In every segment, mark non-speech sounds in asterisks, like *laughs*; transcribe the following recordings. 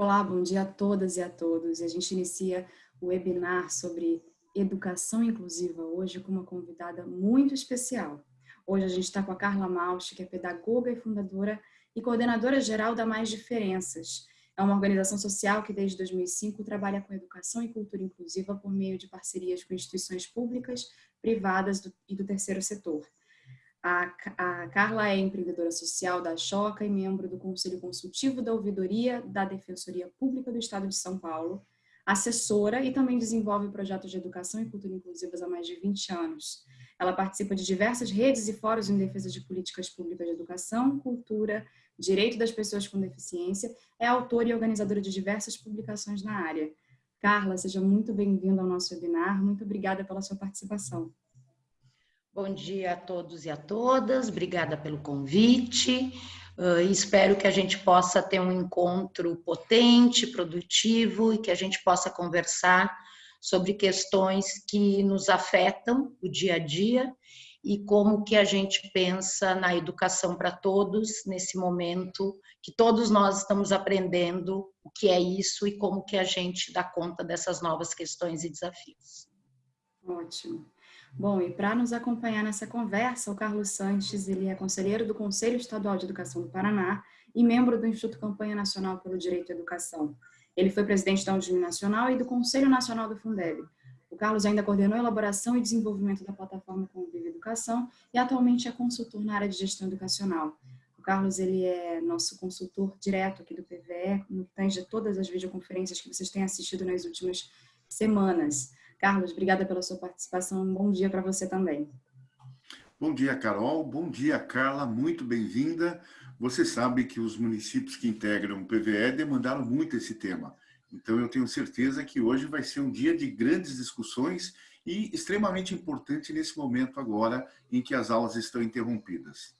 Olá, bom dia a todas e a todos. A gente inicia o webinar sobre educação inclusiva hoje com uma convidada muito especial. Hoje a gente está com a Carla Mausch, que é pedagoga e fundadora e coordenadora geral da Mais Diferenças. É uma organização social que desde 2005 trabalha com educação e cultura inclusiva por meio de parcerias com instituições públicas, privadas e do terceiro setor. A, a Carla é empreendedora social da Choca e membro do Conselho Consultivo da Ouvidoria da Defensoria Pública do Estado de São Paulo, assessora e também desenvolve projetos de educação e cultura inclusivas há mais de 20 anos. Ela participa de diversas redes e fóruns em defesa de políticas públicas de educação, cultura, direito das pessoas com deficiência, é autora e organizadora de diversas publicações na área. Carla, seja muito bem-vinda ao nosso webinar. Muito obrigada pela sua participação. Bom dia a todos e a todas, obrigada pelo convite. Uh, espero que a gente possa ter um encontro potente, produtivo e que a gente possa conversar sobre questões que nos afetam o dia a dia e como que a gente pensa na educação para todos nesse momento que todos nós estamos aprendendo o que é isso e como que a gente dá conta dessas novas questões e desafios. Ótimo. Bom, e para nos acompanhar nessa conversa, o Carlos Sanches, ele é conselheiro do Conselho Estadual de Educação do Paraná e membro do Instituto Campanha Nacional pelo Direito à Educação. Ele foi presidente da Undime Nacional e do Conselho Nacional do Fundeb. O Carlos ainda coordenou a elaboração e desenvolvimento da plataforma Convive Educação e atualmente é consultor na área de gestão educacional. O Carlos ele é nosso consultor direto aqui do PVE, no tange todas as videoconferências que vocês têm assistido nas últimas semanas. Carlos, obrigada pela sua participação. Um bom dia para você também. Bom dia, Carol. Bom dia, Carla. Muito bem-vinda. Você sabe que os municípios que integram o PVE demandaram muito esse tema. Então, eu tenho certeza que hoje vai ser um dia de grandes discussões e extremamente importante nesse momento agora em que as aulas estão interrompidas.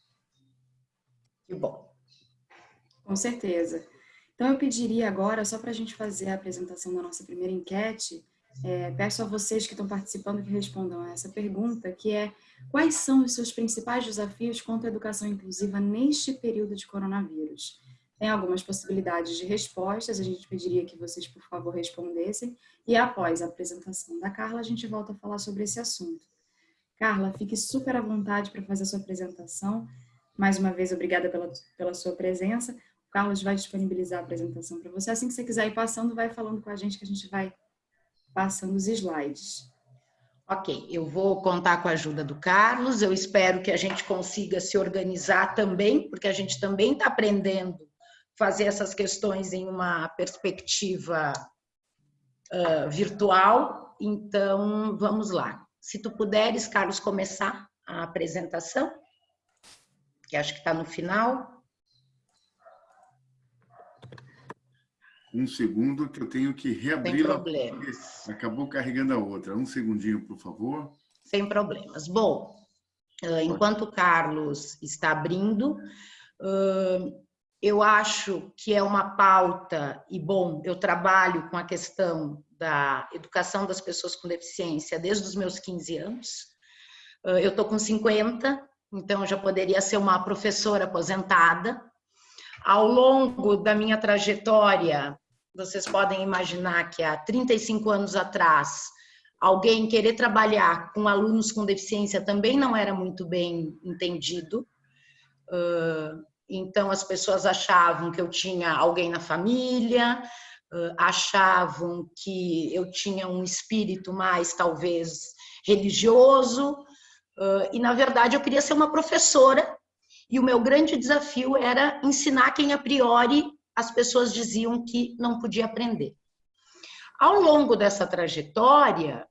Que bom. Com certeza. Então, eu pediria agora, só para a gente fazer a apresentação da nossa primeira enquete, é, peço a vocês que estão participando que respondam a essa pergunta, que é quais são os seus principais desafios contra a educação inclusiva neste período de coronavírus? Tem algumas possibilidades de respostas, a gente pediria que vocês, por favor, respondessem, e após a apresentação da Carla, a gente volta a falar sobre esse assunto. Carla, fique super à vontade para fazer a sua apresentação. Mais uma vez, obrigada pela, pela sua presença. O Carlos vai disponibilizar a apresentação para você. Assim que você quiser ir passando, vai falando com a gente que a gente vai passando os slides. Ok, eu vou contar com a ajuda do Carlos, eu espero que a gente consiga se organizar também, porque a gente também está aprendendo fazer essas questões em uma perspectiva uh, virtual, então vamos lá. Se tu puderes, Carlos, começar a apresentação, que acho que está no final. Um segundo que eu tenho que reabrir. Sem problemas. Acabou carregando a outra. Um segundinho, por favor. Sem problemas. Bom, enquanto o Carlos está abrindo, eu acho que é uma pauta, e bom, eu trabalho com a questão da educação das pessoas com deficiência desde os meus 15 anos. Eu estou com 50, então já poderia ser uma professora aposentada, ao longo da minha trajetória, vocês podem imaginar que há 35 anos atrás, alguém querer trabalhar com alunos com deficiência também não era muito bem entendido. Então, as pessoas achavam que eu tinha alguém na família, achavam que eu tinha um espírito mais, talvez, religioso. E, na verdade, eu queria ser uma professora e o meu grande desafio era ensinar quem a priori as pessoas diziam que não podia aprender. Ao longo dessa trajetória,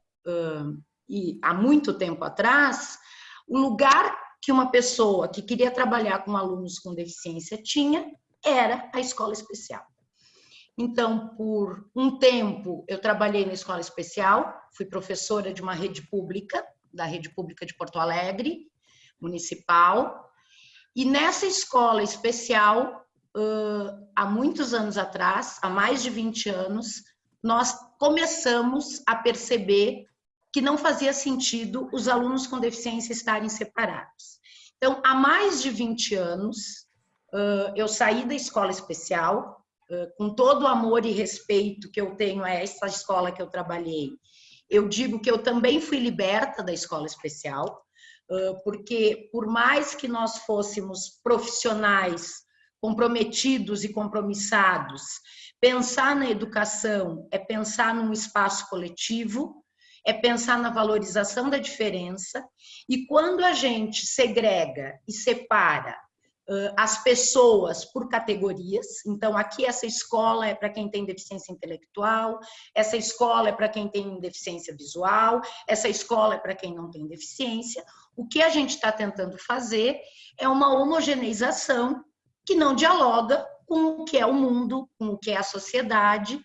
e há muito tempo atrás, o lugar que uma pessoa que queria trabalhar com alunos com deficiência tinha era a escola especial. Então, por um tempo, eu trabalhei na escola especial, fui professora de uma rede pública, da rede pública de Porto Alegre, municipal, e nessa escola especial, há muitos anos atrás, há mais de 20 anos, nós começamos a perceber que não fazia sentido os alunos com deficiência estarem separados. Então, há mais de 20 anos, eu saí da escola especial com todo o amor e respeito que eu tenho a essa escola que eu trabalhei, eu digo que eu também fui liberta da escola especial, porque por mais que nós fôssemos profissionais comprometidos e compromissados, pensar na educação é pensar num espaço coletivo, é pensar na valorização da diferença, e quando a gente segrega e separa as pessoas por categorias. Então, aqui essa escola é para quem tem deficiência intelectual, essa escola é para quem tem deficiência visual, essa escola é para quem não tem deficiência. O que a gente está tentando fazer é uma homogeneização que não dialoga com o que é o mundo, com o que é a sociedade,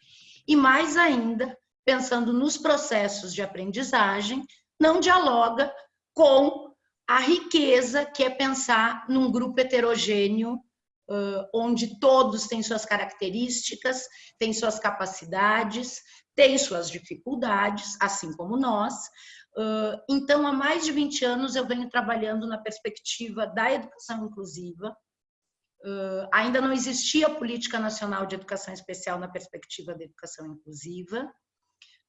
e mais ainda, pensando nos processos de aprendizagem, não dialoga com a riqueza que é pensar num grupo heterogêneo, onde todos têm suas características, têm suas capacidades, têm suas dificuldades, assim como nós. Então, há mais de 20 anos eu venho trabalhando na perspectiva da educação inclusiva. Ainda não existia política nacional de educação especial na perspectiva da educação inclusiva.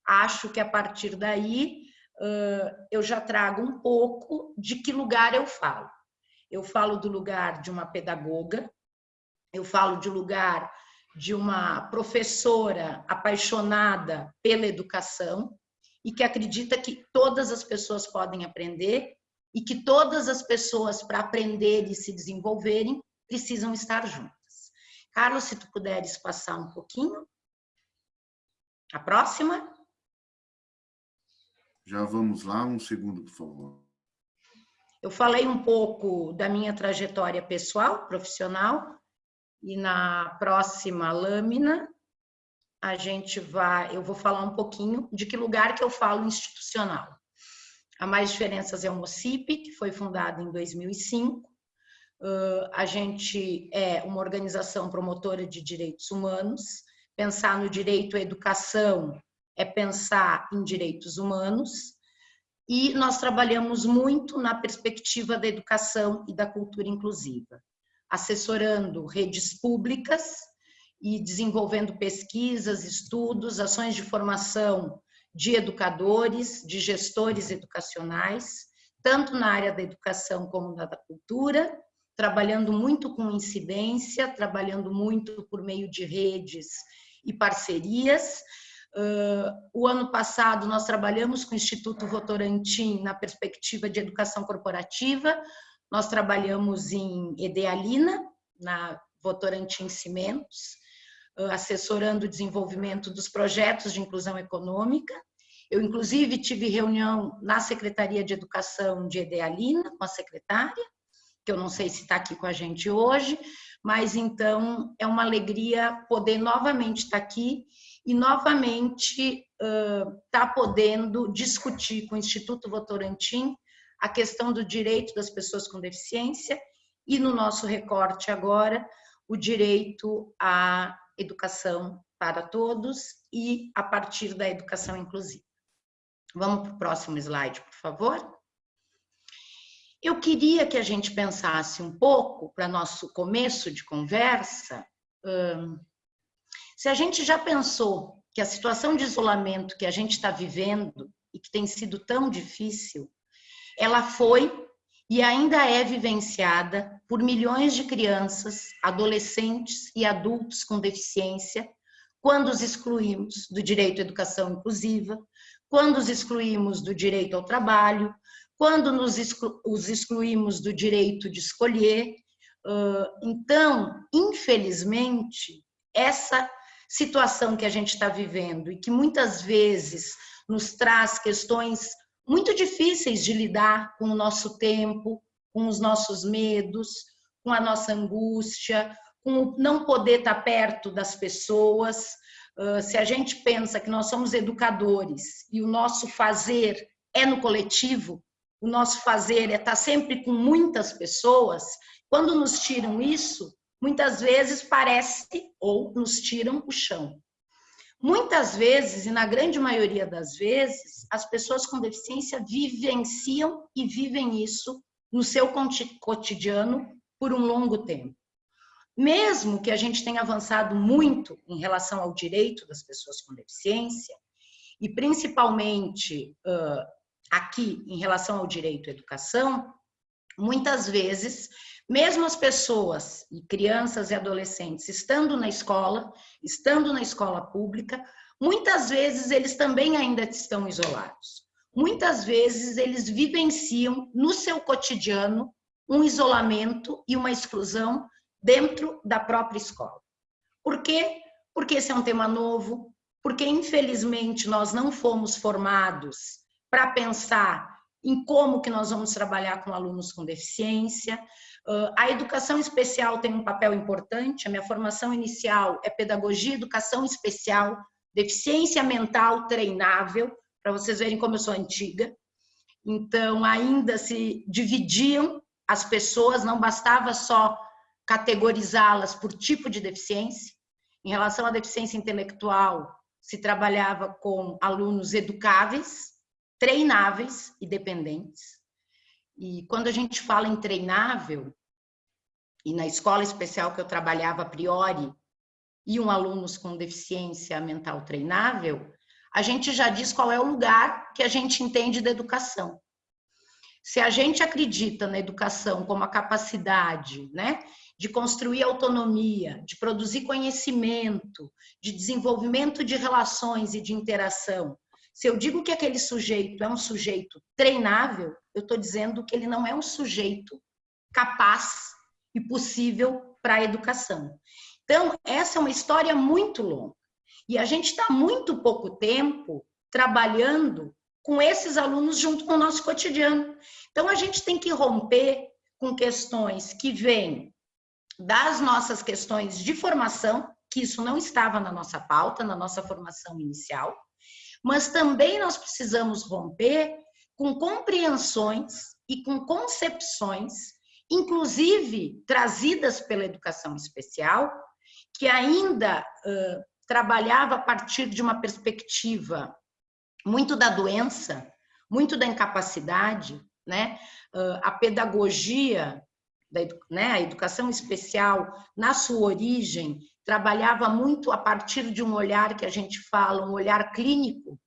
Acho que a partir daí eu já trago um pouco de que lugar eu falo. Eu falo do lugar de uma pedagoga, eu falo de lugar de uma professora apaixonada pela educação e que acredita que todas as pessoas podem aprender e que todas as pessoas, para aprender e se desenvolverem, precisam estar juntas. Carlos, se tu puderes passar um pouquinho. A próxima. Já vamos lá, um segundo, por favor. Eu falei um pouco da minha trajetória pessoal, profissional, e na próxima lâmina a gente vai, eu vou falar um pouquinho de que lugar que eu falo institucional. A Mais Diferenças é o MOCIP, que foi fundado em 2005. A gente é uma organização promotora de direitos humanos. Pensar no direito à educação é pensar em direitos humanos e nós trabalhamos muito na perspectiva da educação e da cultura inclusiva, assessorando redes públicas e desenvolvendo pesquisas, estudos, ações de formação de educadores, de gestores educacionais, tanto na área da educação como na da cultura, trabalhando muito com incidência, trabalhando muito por meio de redes e parcerias, Uh, o ano passado, nós trabalhamos com o Instituto Votorantim na perspectiva de educação corporativa, nós trabalhamos em Edealina, na Votorantim Cimentos, uh, assessorando o desenvolvimento dos projetos de inclusão econômica. Eu, inclusive, tive reunião na Secretaria de Educação de Edealina, com a secretária, que eu não sei se está aqui com a gente hoje, mas então é uma alegria poder novamente estar aqui e novamente está uh, podendo discutir com o Instituto Votorantim a questão do direito das pessoas com deficiência e no nosso recorte agora o direito à educação para todos e a partir da educação inclusiva. Vamos para o próximo slide, por favor. Eu queria que a gente pensasse um pouco, para nosso começo de conversa, se a gente já pensou que a situação de isolamento que a gente está vivendo e que tem sido tão difícil, ela foi e ainda é vivenciada por milhões de crianças, adolescentes e adultos com deficiência, quando os excluímos do direito à educação inclusiva, quando os excluímos do direito ao trabalho, quando nos exclu os excluímos do direito de escolher. Então, infelizmente, essa situação que a gente está vivendo e que muitas vezes nos traz questões muito difíceis de lidar com o nosso tempo, com os nossos medos, com a nossa angústia, com não poder estar perto das pessoas. Se a gente pensa que nós somos educadores e o nosso fazer é no coletivo, o nosso fazer é estar sempre com muitas pessoas, quando nos tiram isso, muitas vezes parece ou nos tiram o chão. Muitas vezes, e na grande maioria das vezes, as pessoas com deficiência vivenciam e vivem isso no seu cotidiano por um longo tempo. mesmo que a gente tenha avançado muito em relação ao direito das pessoas com deficiência, e principalmente aqui em relação ao direito à educação, muitas vezes, mesmo as pessoas, e crianças e adolescentes, estando na escola, estando na escola pública, muitas vezes eles também ainda estão isolados. Muitas vezes eles vivenciam no seu cotidiano um isolamento e uma exclusão dentro da própria escola. Por quê? Porque esse é um tema novo, porque infelizmente nós não fomos formados para pensar em como que nós vamos trabalhar com alunos com deficiência. A educação especial tem um papel importante, a minha formação inicial é pedagogia, educação especial, deficiência mental treinável, para vocês verem como eu sou antiga. Então, ainda se dividiam as pessoas, não bastava só categorizá-las por tipo de deficiência. Em relação à deficiência intelectual, se trabalhava com alunos educáveis, treináveis e dependentes. E quando a gente fala em treinável, e na escola especial que eu trabalhava a priori, e um alunos com deficiência mental treinável, a gente já diz qual é o lugar que a gente entende da educação. Se a gente acredita na educação como a capacidade né, de construir autonomia, de produzir conhecimento, de desenvolvimento de relações e de interação, se eu digo que aquele sujeito é um sujeito treinável, eu estou dizendo que ele não é um sujeito capaz e possível para a educação. Então, essa é uma história muito longa. E a gente está muito pouco tempo trabalhando com esses alunos junto com o nosso cotidiano. Então, a gente tem que romper com questões que vêm das nossas questões de formação, que isso não estava na nossa pauta, na nossa formação inicial, mas também nós precisamos romper com compreensões e com concepções, inclusive trazidas pela educação especial, que ainda uh, trabalhava a partir de uma perspectiva muito da doença, muito da incapacidade, né? a pedagogia, né? a educação especial, na sua origem, trabalhava muito a partir de um olhar que a gente fala, um olhar clínico,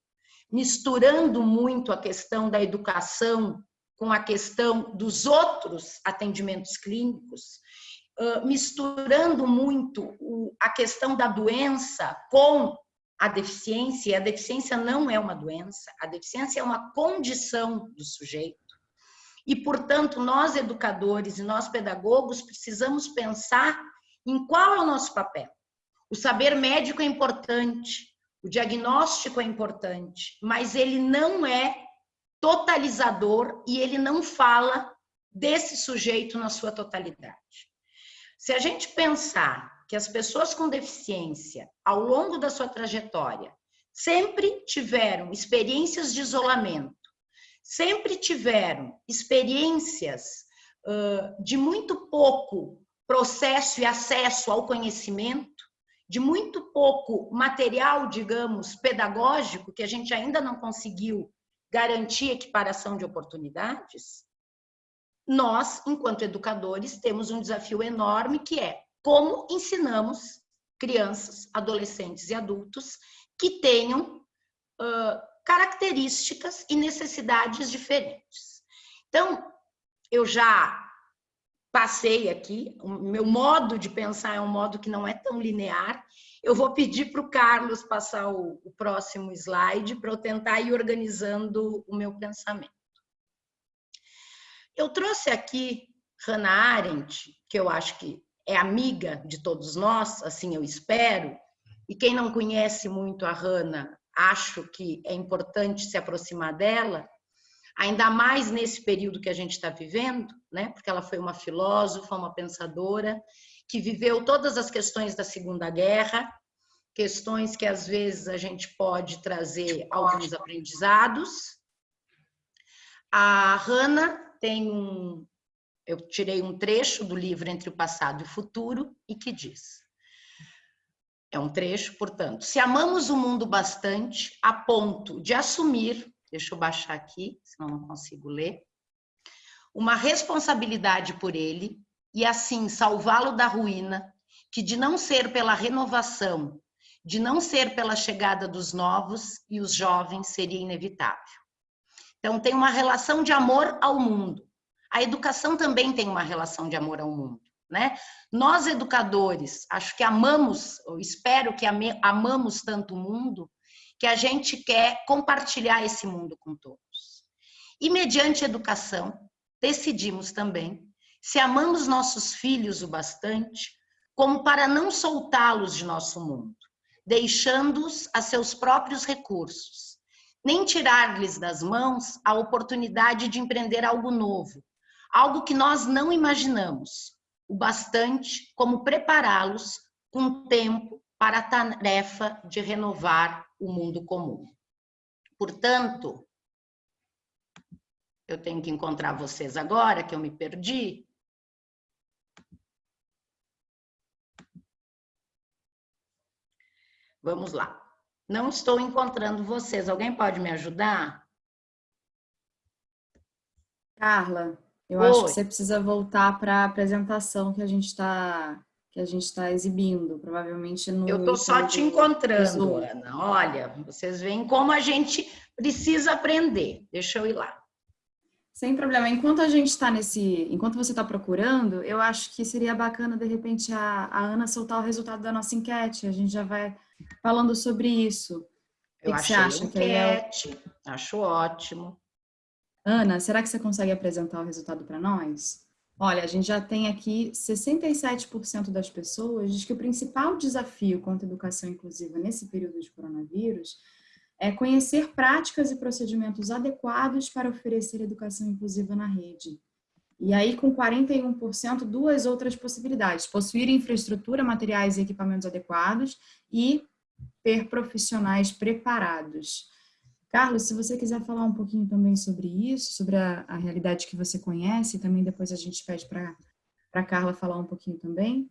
misturando muito a questão da educação com a questão dos outros atendimentos clínicos, misturando muito a questão da doença com a deficiência, a deficiência não é uma doença, a deficiência é uma condição do sujeito. E, portanto, nós educadores e nós pedagogos precisamos pensar em qual é o nosso papel. O saber médico é importante, o diagnóstico é importante, mas ele não é totalizador e ele não fala desse sujeito na sua totalidade. Se a gente pensar que as pessoas com deficiência, ao longo da sua trajetória, sempre tiveram experiências de isolamento, sempre tiveram experiências uh, de muito pouco processo e acesso ao conhecimento, de muito pouco material, digamos, pedagógico, que a gente ainda não conseguiu garantir equiparação de oportunidades, nós, enquanto educadores, temos um desafio enorme que é como ensinamos crianças, adolescentes e adultos que tenham uh, características e necessidades diferentes. Então, eu já passei aqui, o meu modo de pensar é um modo que não é tão linear. Eu vou pedir para o Carlos passar o, o próximo slide para eu tentar ir organizando o meu pensamento. Eu trouxe aqui Hannah Arendt, que eu acho que é amiga de todos nós, assim eu espero, e quem não conhece muito a Hannah, acho que é importante se aproximar dela, ainda mais nesse período que a gente está vivendo, né? porque ela foi uma filósofa, uma pensadora, que viveu todas as questões da Segunda Guerra, questões que às vezes a gente pode trazer alguns aprendizados. A Hannah tem um, eu tirei um trecho do livro Entre o Passado e o Futuro e que diz: é um trecho, portanto, se amamos o mundo bastante a ponto de assumir, deixa eu baixar aqui, senão não consigo ler, uma responsabilidade por ele e assim salvá-lo da ruína, que de não ser pela renovação, de não ser pela chegada dos novos e os jovens seria inevitável. Então tem uma relação de amor ao mundo. A educação também tem uma relação de amor ao mundo, né? Nós educadores, acho que amamos, espero que amamos tanto o mundo, que a gente quer compartilhar esse mundo com todos. E mediante educação, decidimos também se amamos nossos filhos o bastante como para não soltá-los de nosso mundo, deixando-os a seus próprios recursos, nem tirar-lhes das mãos a oportunidade de empreender algo novo, algo que nós não imaginamos, o bastante como prepará-los com tempo para a tarefa de renovar o mundo comum. Portanto, eu tenho que encontrar vocês agora, que eu me perdi. Vamos lá. Não estou encontrando vocês. Alguém pode me ajudar? Carla, eu Oi. acho que você precisa voltar para a apresentação que a gente está que a gente está exibindo, provavelmente no. Eu estou só te encontrando, Ana. Olha, vocês veem como a gente precisa aprender. Deixa eu ir lá. Sem problema. Enquanto a gente está nesse, enquanto você está procurando, eu acho que seria bacana de repente a, a Ana soltar o resultado da nossa enquete. A gente já vai falando sobre isso. Eu que, que você acha? Enquete, que é... acho ótimo. Ana, será que você consegue apresentar o resultado para nós? Olha, a gente já tem aqui 67% das pessoas diz que o principal desafio contra a educação inclusiva nesse período de coronavírus é conhecer práticas e procedimentos adequados para oferecer educação inclusiva na rede. E aí, com 41%, duas outras possibilidades: possuir infraestrutura, materiais e equipamentos adequados e ter profissionais preparados. Carlos, se você quiser falar um pouquinho também sobre isso, sobre a, a realidade que você conhece, também depois a gente pede para a Carla falar um pouquinho também.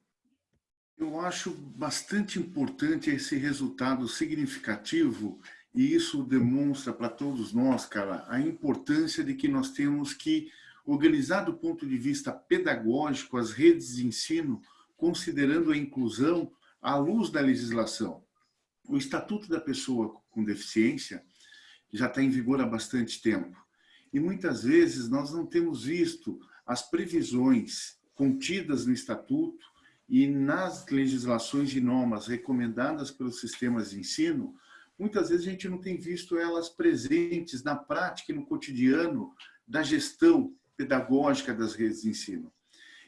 Eu acho bastante importante esse resultado significativo e isso demonstra para todos nós, cara, a importância de que nós temos que organizar do ponto de vista pedagógico as redes de ensino, considerando a inclusão à luz da legislação. O Estatuto da Pessoa com Deficiência já está em vigor há bastante tempo. E muitas vezes nós não temos visto as previsões contidas no Estatuto e nas legislações e normas recomendadas pelos sistemas de ensino, muitas vezes a gente não tem visto elas presentes na prática e no cotidiano da gestão pedagógica das redes de ensino.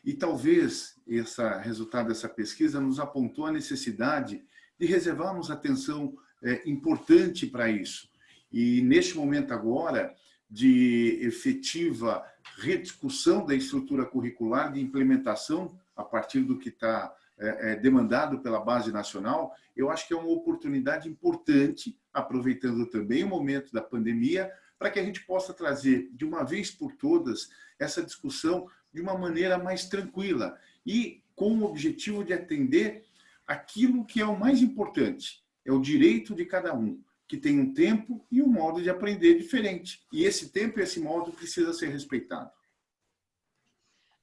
E talvez esse resultado dessa pesquisa nos apontou a necessidade de reservarmos atenção é, importante para isso. E neste momento agora de efetiva rediscussão da estrutura curricular, de implementação a partir do que está é, é, demandado pela base nacional, eu acho que é uma oportunidade importante, aproveitando também o momento da pandemia, para que a gente possa trazer de uma vez por todas essa discussão de uma maneira mais tranquila e com o objetivo de atender aquilo que é o mais importante, é o direito de cada um, que tem um tempo e um modo de aprender diferente. E esse tempo e esse modo precisa ser respeitado.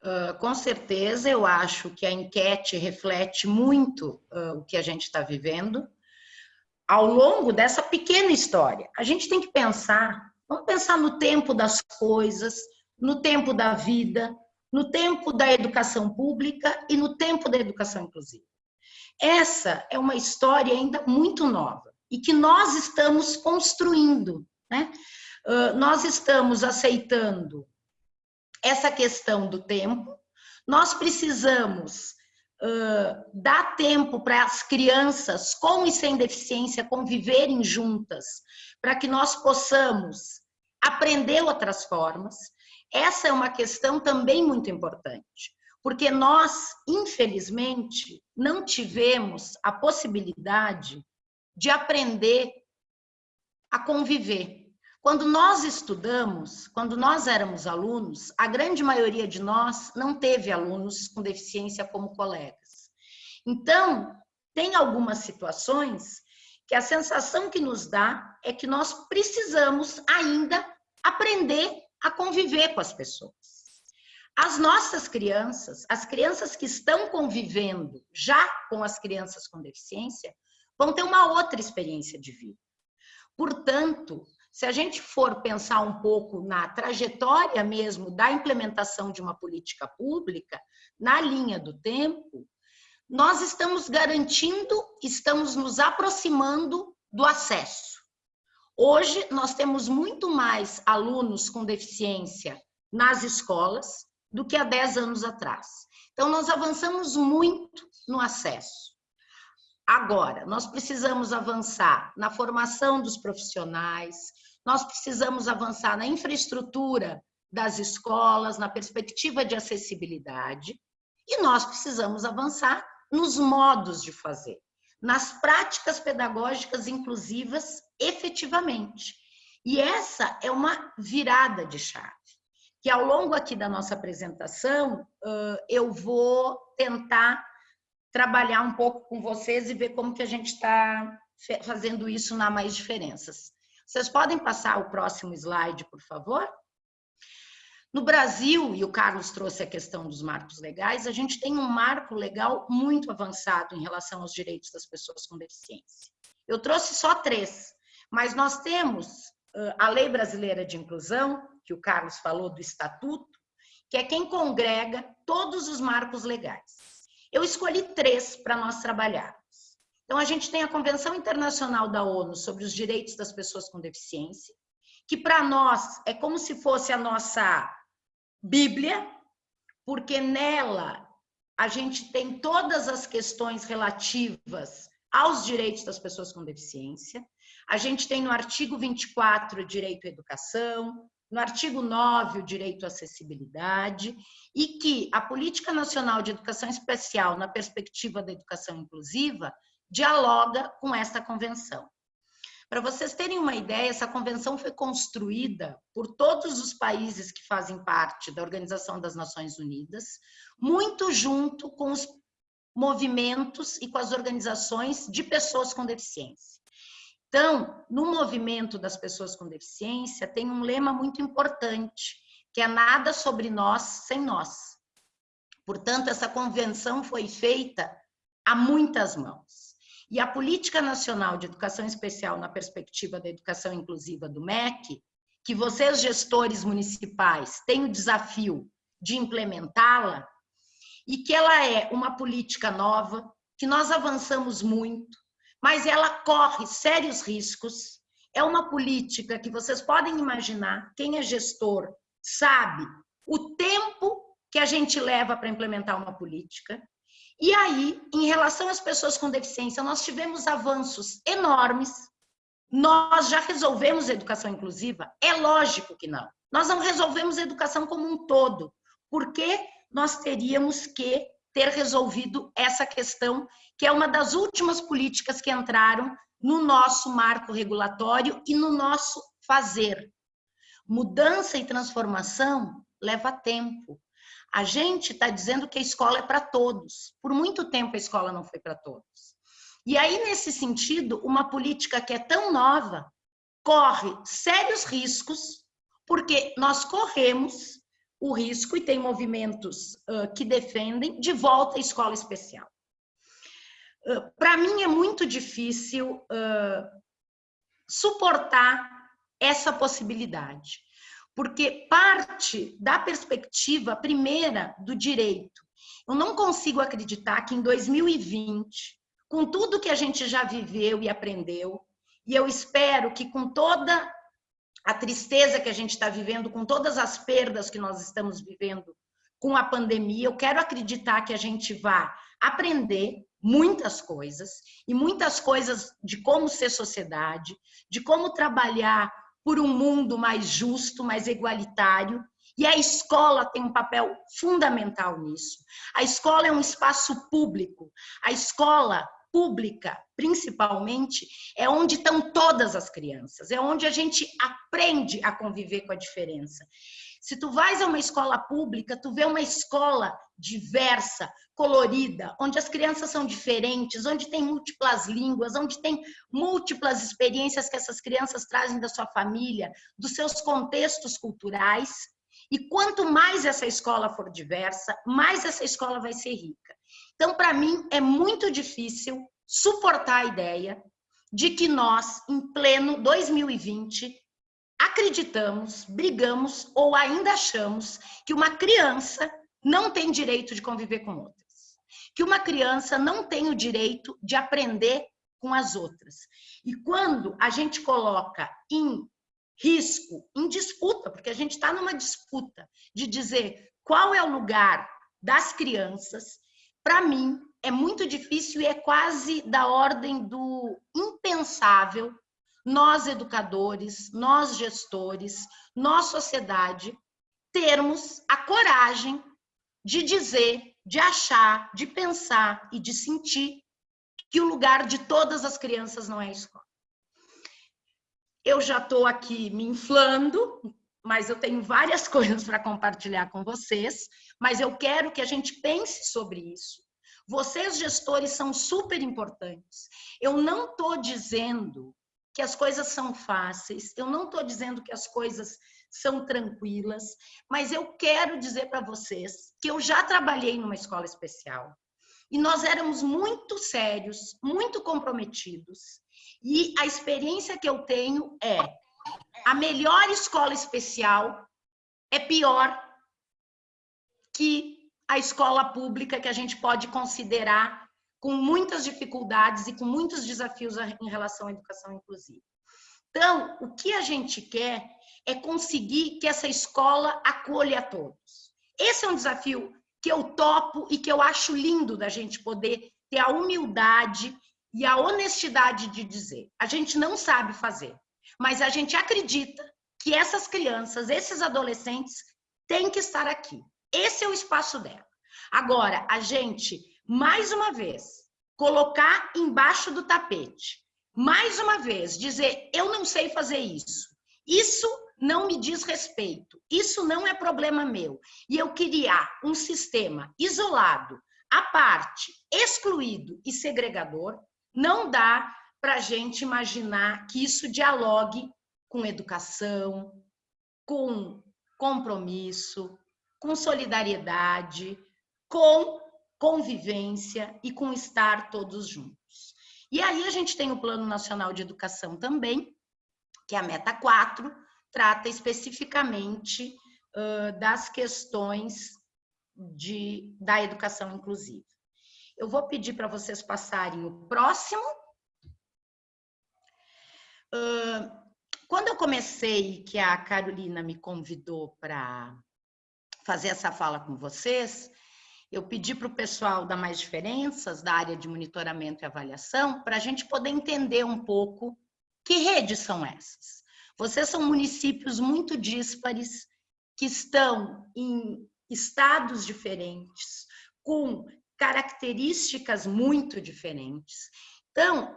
Uh, com certeza, eu acho que a enquete reflete muito uh, o que a gente está vivendo. Ao longo dessa pequena história, a gente tem que pensar, vamos pensar no tempo das coisas, no tempo da vida, no tempo da educação pública e no tempo da educação inclusiva. Essa é uma história ainda muito nova e que nós estamos construindo. Né? Uh, nós estamos aceitando essa questão do tempo, nós precisamos uh, dar tempo para as crianças com e sem deficiência conviverem juntas, para que nós possamos aprender outras formas. Essa é uma questão também muito importante, porque nós, infelizmente, não tivemos a possibilidade de aprender a conviver. Quando nós estudamos, quando nós éramos alunos, a grande maioria de nós não teve alunos com deficiência como colegas. Então, tem algumas situações que a sensação que nos dá é que nós precisamos ainda aprender a conviver com as pessoas. As nossas crianças, as crianças que estão convivendo já com as crianças com deficiência, vão ter uma outra experiência de vida. Portanto, se a gente for pensar um pouco na trajetória mesmo da implementação de uma política pública, na linha do tempo, nós estamos garantindo, estamos nos aproximando do acesso. Hoje, nós temos muito mais alunos com deficiência nas escolas do que há 10 anos atrás. Então, nós avançamos muito no acesso. Agora, nós precisamos avançar na formação dos profissionais, nós precisamos avançar na infraestrutura das escolas, na perspectiva de acessibilidade, e nós precisamos avançar nos modos de fazer, nas práticas pedagógicas inclusivas efetivamente. E essa é uma virada de chave, que ao longo aqui da nossa apresentação, eu vou tentar trabalhar um pouco com vocês e ver como que a gente está fazendo isso na Mais Diferenças. Vocês podem passar o próximo slide, por favor? No Brasil, e o Carlos trouxe a questão dos marcos legais, a gente tem um marco legal muito avançado em relação aos direitos das pessoas com deficiência. Eu trouxe só três, mas nós temos a Lei Brasileira de Inclusão, que o Carlos falou do Estatuto, que é quem congrega todos os marcos legais. Eu escolhi três para nós trabalharmos. Então, a gente tem a Convenção Internacional da ONU sobre os Direitos das Pessoas com Deficiência, que para nós é como se fosse a nossa Bíblia, porque nela a gente tem todas as questões relativas aos direitos das pessoas com deficiência. A gente tem no artigo 24 o direito à educação, no artigo 9 o direito à acessibilidade, e que a Política Nacional de Educação Especial, na perspectiva da educação inclusiva, dialoga com esta convenção. Para vocês terem uma ideia, essa convenção foi construída por todos os países que fazem parte da Organização das Nações Unidas, muito junto com os movimentos e com as organizações de pessoas com deficiência. Então, no movimento das pessoas com deficiência, tem um lema muito importante, que é nada sobre nós sem nós. Portanto, essa convenção foi feita a muitas mãos. E a Política Nacional de Educação Especial na perspectiva da educação inclusiva do MEC, que vocês, gestores municipais, têm o desafio de implementá-la, e que ela é uma política nova, que nós avançamos muito, mas ela corre sérios riscos. É uma política que vocês podem imaginar, quem é gestor sabe o tempo que a gente leva para implementar uma política, e aí, em relação às pessoas com deficiência, nós tivemos avanços enormes. Nós já resolvemos educação inclusiva? É lógico que não. Nós não resolvemos educação como um todo, porque nós teríamos que ter resolvido essa questão, que é uma das últimas políticas que entraram no nosso marco regulatório e no nosso fazer. Mudança e transformação leva tempo. A gente está dizendo que a escola é para todos. Por muito tempo a escola não foi para todos. E aí, nesse sentido, uma política que é tão nova corre sérios riscos, porque nós corremos o risco, e tem movimentos uh, que defendem, de volta à escola especial. Uh, para mim é muito difícil uh, suportar essa possibilidade porque parte da perspectiva primeira do direito. Eu não consigo acreditar que em 2020, com tudo que a gente já viveu e aprendeu, e eu espero que com toda a tristeza que a gente está vivendo, com todas as perdas que nós estamos vivendo com a pandemia, eu quero acreditar que a gente vá aprender muitas coisas, e muitas coisas de como ser sociedade, de como trabalhar por um mundo mais justo, mais igualitário. E a escola tem um papel fundamental nisso. A escola é um espaço público. A escola pública, principalmente, é onde estão todas as crianças, é onde a gente aprende a conviver com a diferença. Se tu vais a uma escola pública, tu vê uma escola diversa, colorida, onde as crianças são diferentes, onde tem múltiplas línguas, onde tem múltiplas experiências que essas crianças trazem da sua família, dos seus contextos culturais. E quanto mais essa escola for diversa, mais essa escola vai ser rica. Então, para mim, é muito difícil suportar a ideia de que nós, em pleno 2020, acreditamos, brigamos ou ainda achamos que uma criança não tem direito de conviver com outras. Que uma criança não tem o direito de aprender com as outras. E quando a gente coloca em risco, em disputa, porque a gente está numa disputa de dizer qual é o lugar das crianças, para mim é muito difícil e é quase da ordem do impensável nós educadores, nós gestores, nós sociedade, termos a coragem de dizer, de achar, de pensar e de sentir que o lugar de todas as crianças não é a escola. Eu já estou aqui me inflando, mas eu tenho várias *laughs* coisas para compartilhar com vocês, mas eu quero que a gente pense sobre isso. Vocês, gestores, são super importantes. Eu não estou dizendo que as coisas são fáceis, eu não estou dizendo que as coisas são tranquilas, mas eu quero dizer para vocês que eu já trabalhei numa escola especial e nós éramos muito sérios, muito comprometidos. E a experiência que eu tenho é a melhor escola especial é pior que a escola pública que a gente pode considerar com muitas dificuldades e com muitos desafios em relação à educação inclusiva. Então, o que a gente quer é conseguir que essa escola acolha a todos. Esse é um desafio que eu topo e que eu acho lindo da gente poder ter a humildade e a honestidade de dizer. A gente não sabe fazer, mas a gente acredita que essas crianças, esses adolescentes, têm que estar aqui. Esse é o espaço dela. Agora, a gente mais uma vez, colocar embaixo do tapete. Mais uma vez, dizer, eu não sei fazer isso. Isso não me diz respeito. Isso não é problema meu. E eu criar um sistema isolado, à parte, excluído e segregador, não dá para a gente imaginar que isso dialogue com educação, com compromisso, com solidariedade, com convivência e com estar todos juntos. E aí a gente tem o Plano Nacional de Educação também, que é a meta 4, trata especificamente uh, das questões de, da educação inclusiva. Eu vou pedir para vocês passarem o próximo. Uh, quando eu comecei, que a Carolina me convidou para fazer essa fala com vocês, eu pedi para o pessoal da Mais Diferenças, da área de monitoramento e avaliação, para a gente poder entender um pouco que redes são essas. Vocês são municípios muito díspares, que estão em estados diferentes, com características muito diferentes. Então,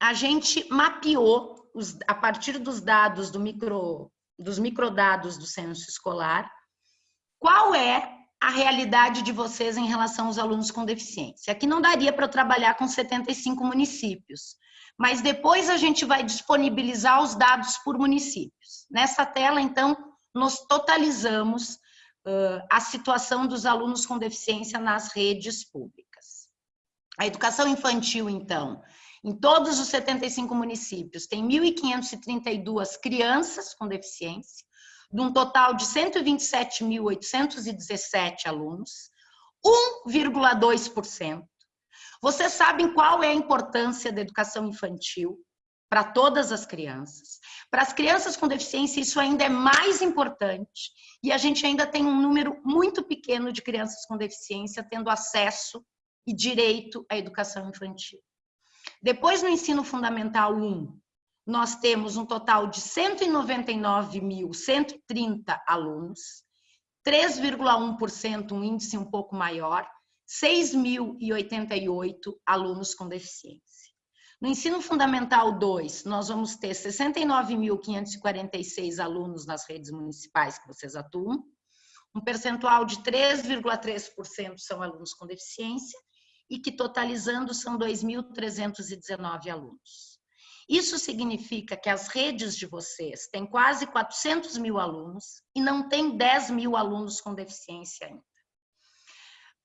a gente mapeou, os, a partir dos dados do micro, dos microdados do censo escolar, qual é a realidade de vocês em relação aos alunos com deficiência. Aqui não daria para trabalhar com 75 municípios, mas depois a gente vai disponibilizar os dados por municípios. Nessa tela, então, nós totalizamos uh, a situação dos alunos com deficiência nas redes públicas. A educação infantil, então, em todos os 75 municípios, tem 1.532 crianças com deficiência, de um total de 127.817 alunos, 1,2%. Vocês sabem qual é a importância da educação infantil para todas as crianças. Para as crianças com deficiência, isso ainda é mais importante. E a gente ainda tem um número muito pequeno de crianças com deficiência tendo acesso e direito à educação infantil. Depois, no ensino fundamental 1, nós temos um total de 199.130 alunos, 3,1%, um índice um pouco maior, 6.088 alunos com deficiência. No ensino fundamental 2, nós vamos ter 69.546 alunos nas redes municipais que vocês atuam, um percentual de 3,3% são alunos com deficiência e que totalizando são 2.319 alunos. Isso significa que as redes de vocês têm quase 400 mil alunos e não tem 10 mil alunos com deficiência ainda.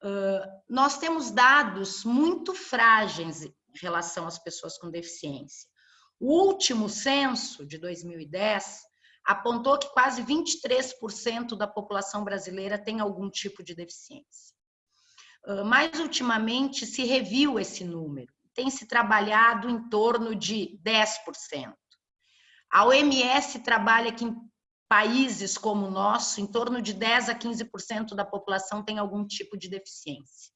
Uh, nós temos dados muito frágeis em relação às pessoas com deficiência. O último censo, de 2010, apontou que quase 23% da população brasileira tem algum tipo de deficiência. Uh, mais ultimamente se reviu esse número tem se trabalhado em torno de 10%. A OMS trabalha que em países como o nosso, em torno de 10 a 15% da população tem algum tipo de deficiência.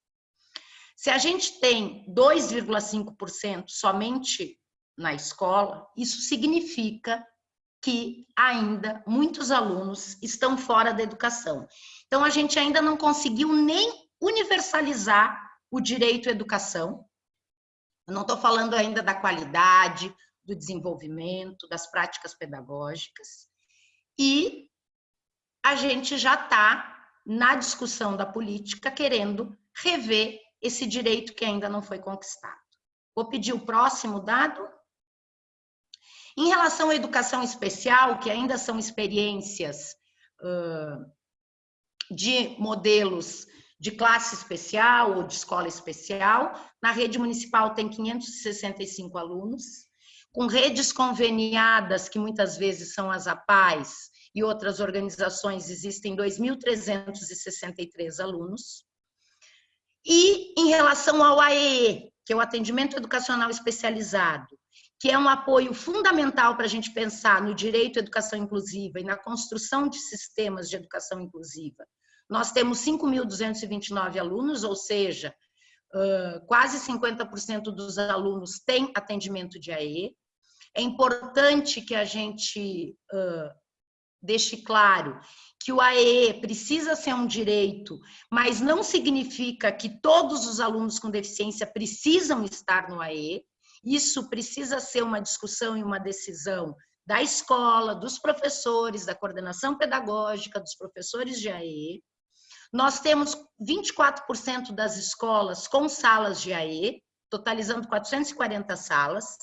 Se a gente tem 2,5% somente na escola, isso significa que ainda muitos alunos estão fora da educação. Então, a gente ainda não conseguiu nem universalizar o direito à educação, eu não estou falando ainda da qualidade, do desenvolvimento, das práticas pedagógicas. E a gente já está na discussão da política querendo rever esse direito que ainda não foi conquistado. Vou pedir o próximo dado. Em relação à educação especial, que ainda são experiências uh, de modelos de classe especial ou de escola especial. Na rede municipal tem 565 alunos, com redes conveniadas, que muitas vezes são as APAES e outras organizações, existem 2.363 alunos. E em relação ao AEE, que é o Atendimento Educacional Especializado, que é um apoio fundamental para a gente pensar no direito à educação inclusiva e na construção de sistemas de educação inclusiva, nós temos 5.229 alunos, ou seja, quase 50% dos alunos têm atendimento de AE. É importante que a gente deixe claro que o AE precisa ser um direito, mas não significa que todos os alunos com deficiência precisam estar no AE. Isso precisa ser uma discussão e uma decisão da escola, dos professores, da coordenação pedagógica, dos professores de AE. Nós temos 24% das escolas com salas de AE, totalizando 440 salas.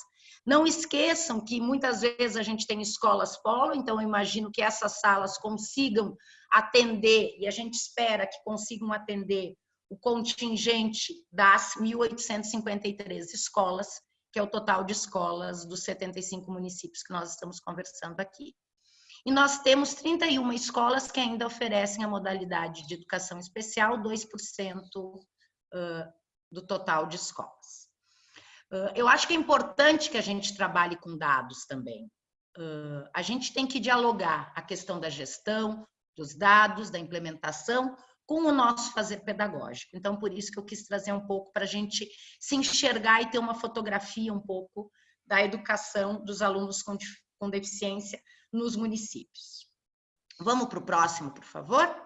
Não esqueçam que muitas vezes a gente tem escolas polo, então eu imagino que essas salas consigam atender, e a gente espera que consigam atender o contingente das 1.853 escolas, que é o total de escolas dos 75 municípios que nós estamos conversando aqui. E nós temos 31 escolas que ainda oferecem a modalidade de educação especial, 2% do total de escolas. Eu acho que é importante que a gente trabalhe com dados também. A gente tem que dialogar a questão da gestão, dos dados, da implementação, com o nosso fazer pedagógico. Então, por isso que eu quis trazer um pouco para a gente se enxergar e ter uma fotografia um pouco da educação dos alunos com, deficiência nos municípios. Vamos para o próximo, por favor?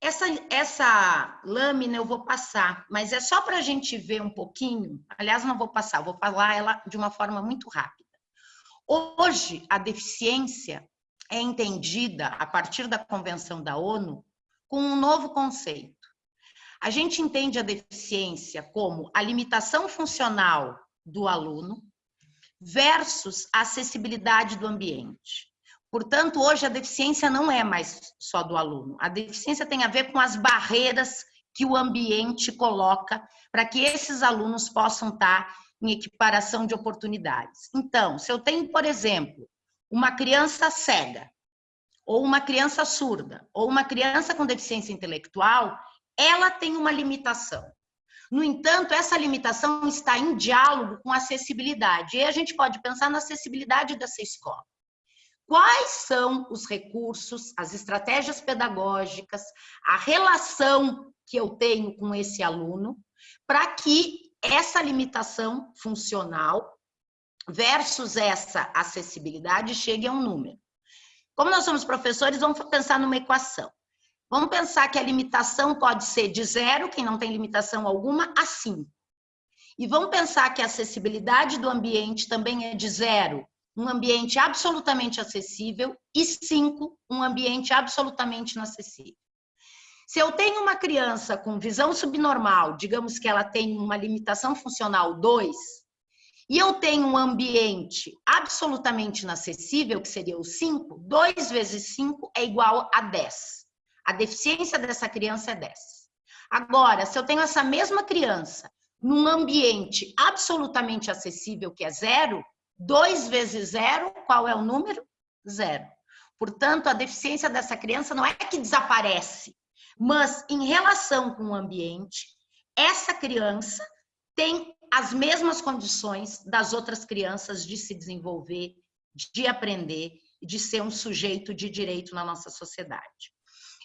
Essa, essa lâmina eu vou passar, mas é só para a gente ver um pouquinho. Aliás, não vou passar, vou falar ela de uma forma muito rápida. Hoje, a deficiência é entendida, a partir da Convenção da ONU, com um novo conceito. A gente entende a deficiência como a limitação funcional do aluno, versus a acessibilidade do ambiente. Portanto, hoje a deficiência não é mais só do aluno. A deficiência tem a ver com as barreiras que o ambiente coloca para que esses alunos possam estar em equiparação de oportunidades. Então, se eu tenho, por exemplo, uma criança cega, ou uma criança surda, ou uma criança com deficiência intelectual, ela tem uma limitação. No entanto, essa limitação está em diálogo com acessibilidade. E a gente pode pensar na acessibilidade dessa escola. Quais são os recursos, as estratégias pedagógicas, a relação que eu tenho com esse aluno para que essa limitação funcional versus essa acessibilidade chegue a um número. Como nós somos professores, vamos pensar numa equação. Vamos pensar que a limitação pode ser de zero, quem não tem limitação alguma, a cinco. E vamos pensar que a acessibilidade do ambiente também é de zero, um ambiente absolutamente acessível, e cinco, um ambiente absolutamente inacessível. Se eu tenho uma criança com visão subnormal, digamos que ela tem uma limitação funcional 2, e eu tenho um ambiente absolutamente inacessível, que seria o 5, 2 vezes 5 é igual a 10. A deficiência dessa criança é 10. Agora, se eu tenho essa mesma criança num ambiente absolutamente acessível, que é zero, 2 vezes zero, qual é o número? Zero. Portanto, a deficiência dessa criança não é que desaparece, mas em relação com o ambiente, essa criança tem as mesmas condições das outras crianças de se desenvolver, de aprender, de ser um sujeito de direito na nossa sociedade.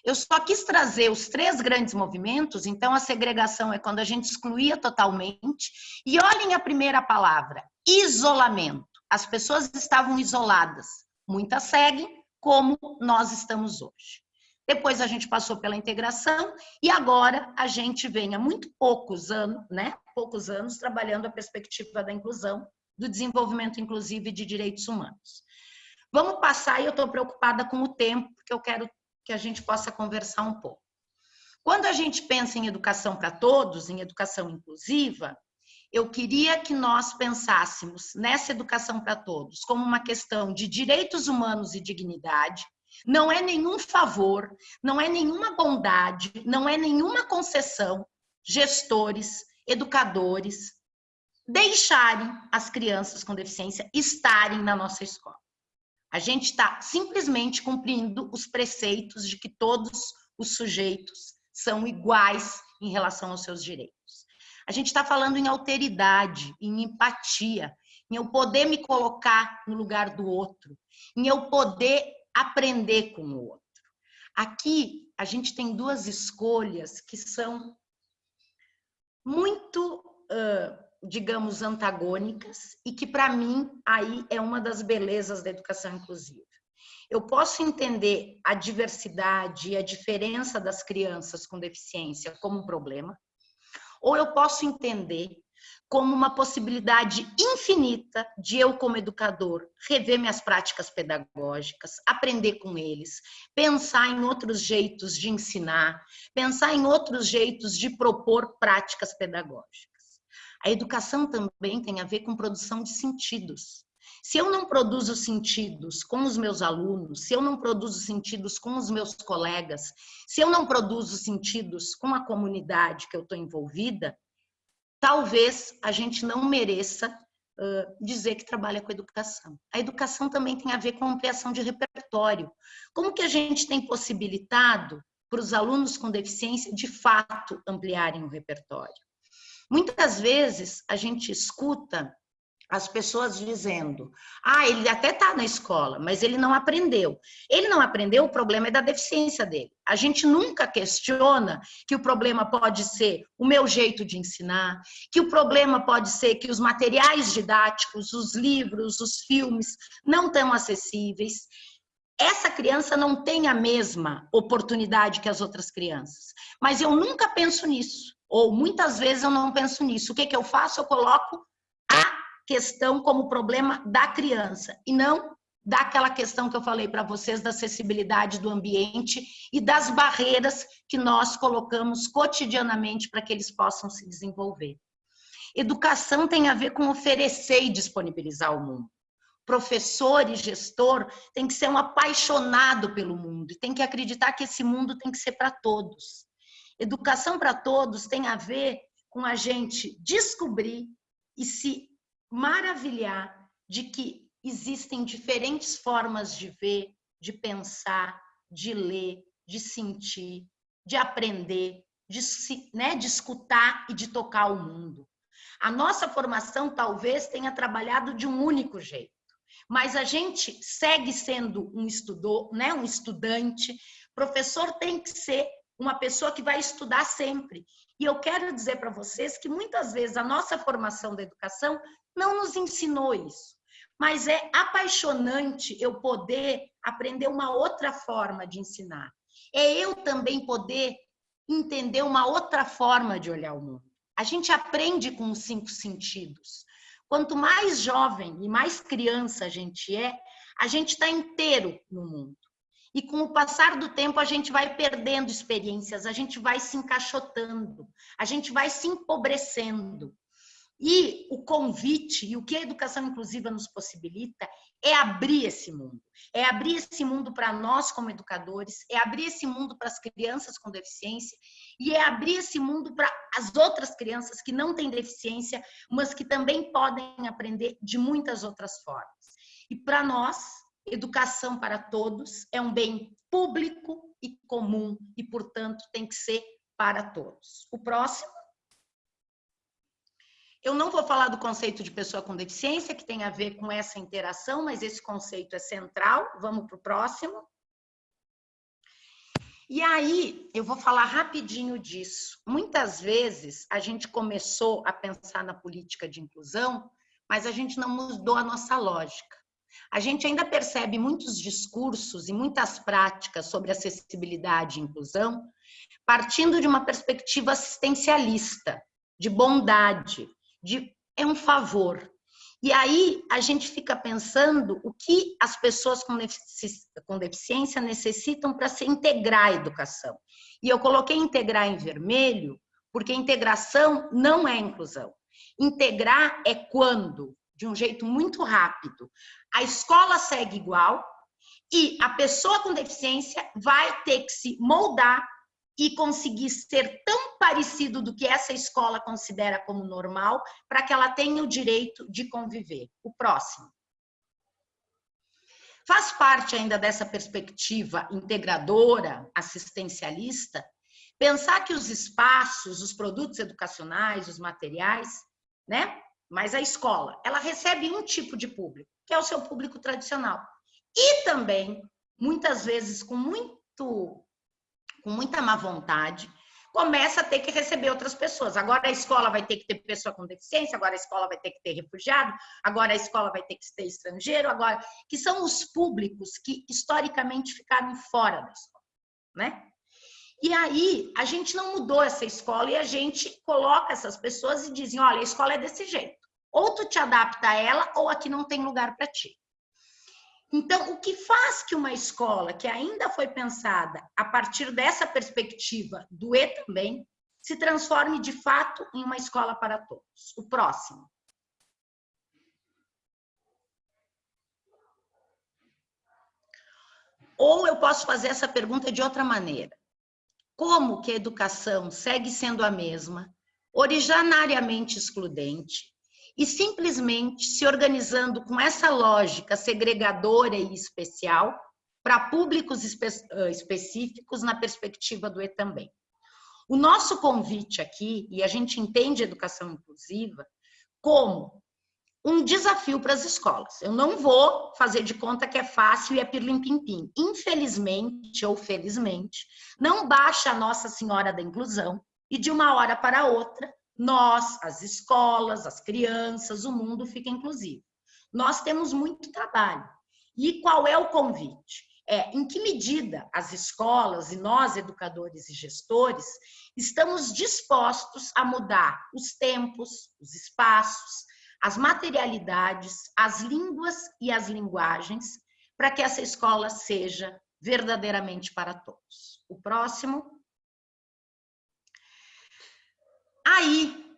Eu só quis trazer os três grandes movimentos, então a segregação é quando a gente excluía totalmente. E olhem a primeira palavra, isolamento. As pessoas estavam isoladas. Muitas seguem, como nós estamos hoje. Depois a gente passou pela integração e agora a gente vem há muito poucos anos, né? Poucos anos trabalhando a perspectiva da inclusão, do desenvolvimento inclusive de direitos humanos. Vamos passar e eu estou preocupada com o tempo, porque eu quero que a gente possa conversar um pouco. Quando a gente pensa em educação para todos, em educação inclusiva, eu queria que nós pensássemos nessa educação para todos como uma questão de direitos humanos e dignidade, não é nenhum favor, não é nenhuma bondade, não é nenhuma concessão, gestores, educadores, deixarem as crianças com deficiência estarem na nossa escola. A gente está simplesmente cumprindo os preceitos de que todos os sujeitos são iguais em relação aos seus direitos. A gente está falando em alteridade, em empatia, em eu poder me colocar no lugar do outro, em eu poder aprender com o outro. Aqui a gente tem duas escolhas que são muito uh, digamos, antagônicas e que, para mim, aí é uma das belezas da educação inclusiva. Eu posso entender a diversidade e a diferença das crianças com deficiência como um problema, ou eu posso entender como uma possibilidade infinita de eu, como educador, rever minhas práticas pedagógicas, aprender com eles, pensar em outros jeitos de ensinar, pensar em outros jeitos de propor práticas pedagógicas. A educação também tem a ver com produção de sentidos. Se eu não produzo sentidos com os meus alunos, se eu não produzo sentidos com os meus colegas, se eu não produzo sentidos com a comunidade que eu estou envolvida, talvez a gente não mereça uh, dizer que trabalha com educação. A educação também tem a ver com ampliação de repertório. Como que a gente tem possibilitado para os alunos com deficiência, de fato, ampliarem o repertório? Muitas vezes a gente escuta as pessoas dizendo: ah, ele até está na escola, mas ele não aprendeu. Ele não aprendeu, o problema é da deficiência dele. A gente nunca questiona que o problema pode ser o meu jeito de ensinar, que o problema pode ser que os materiais didáticos, os livros, os filmes não estão acessíveis. Essa criança não tem a mesma oportunidade que as outras crianças. Mas eu nunca penso nisso. Ou muitas vezes eu não penso nisso. O que, que eu faço? Eu coloco a questão como problema da criança e não daquela questão que eu falei para vocês da acessibilidade do ambiente e das barreiras que nós colocamos cotidianamente para que eles possam se desenvolver. Educação tem a ver com oferecer e disponibilizar o mundo. Professor e gestor tem que ser um apaixonado pelo mundo e tem que acreditar que esse mundo tem que ser para todos. Educação para todos tem a ver com a gente descobrir e se maravilhar de que existem diferentes formas de ver, de pensar, de ler, de sentir, de aprender, de, se, né, de escutar e de tocar o mundo. A nossa formação talvez tenha trabalhado de um único jeito, mas a gente segue sendo um estudor, né, um estudante. Professor tem que ser uma pessoa que vai estudar sempre. E eu quero dizer para vocês que muitas vezes a nossa formação da educação não nos ensinou isso. Mas é apaixonante eu poder aprender uma outra forma de ensinar. É eu também poder entender uma outra forma de olhar o mundo. A gente aprende com os cinco sentidos. Quanto mais jovem e mais criança a gente é, a gente está inteiro no mundo. E com o passar do tempo, a gente vai perdendo experiências, a gente vai se encaixotando, a gente vai se empobrecendo. E o convite, e o que a educação inclusiva nos possibilita, é abrir esse mundo. É abrir esse mundo para nós como educadores, é abrir esse mundo para as crianças com deficiência e é abrir esse mundo para as outras crianças que não têm deficiência, mas que também podem aprender de muitas outras formas. E para nós, educação para todos é um bem público e comum e, portanto, tem que ser para todos. O próximo eu não vou falar do conceito de pessoa com deficiência, que tem a ver com essa interação, mas esse conceito é central. Vamos para o próximo. E aí, eu vou falar rapidinho disso. Muitas vezes a gente começou a pensar na política de inclusão, mas a gente não mudou a nossa lógica. A gente ainda percebe muitos discursos e muitas práticas sobre acessibilidade e inclusão partindo de uma perspectiva assistencialista, de bondade, de é um favor. E aí a gente fica pensando o que as pessoas com deficiência necessitam para se integrar à educação. E eu coloquei integrar em vermelho, porque integração não é inclusão. Integrar é quando, de um jeito muito rápido, a escola segue igual e a pessoa com deficiência vai ter que se moldar e conseguir ser tão parecido do que essa escola considera como normal, para que ela tenha o direito de conviver. O próximo. Faz parte ainda dessa perspectiva integradora, assistencialista, pensar que os espaços, os produtos educacionais, os materiais, né? Mas a escola, ela recebe um tipo de público, que é o seu público tradicional. E também, muitas vezes, com muito com muita má vontade, começa a ter que receber outras pessoas. Agora a escola vai ter que ter pessoa com deficiência, agora a escola vai ter que ter refugiado, agora a escola vai ter que ter estrangeiro, agora que são os públicos que historicamente ficaram fora da escola, né? E aí a gente não mudou essa escola e a gente coloca essas pessoas e dizem, olha, a escola é desse jeito. Ou tu te adapta a ela ou aqui não tem lugar para ti. Então, o que faz que uma escola que ainda foi pensada a partir dessa perspectiva do E também, se transforme de fato em uma escola para todos? O próximo. Ou eu posso fazer essa pergunta de outra maneira. Como que a educação segue sendo a mesma, originariamente excludente, e simplesmente se organizando com essa lógica segregadora e especial para públicos espe específicos na perspectiva do E também. O nosso convite aqui, e a gente entende educação inclusiva como um desafio para as escolas. Eu não vou fazer de conta que é fácil e é pirlim-pim-pim. Infelizmente ou felizmente, não baixa a Nossa Senhora da Inclusão e de uma hora para outra nós, as escolas, as crianças, o mundo fica inclusivo. Nós temos muito trabalho. E qual é o convite? É em que medida as escolas e nós, educadores e gestores, estamos dispostos a mudar os tempos, os espaços, as materialidades, as línguas e as linguagens para que essa escola seja verdadeiramente para todos. O próximo. Aí,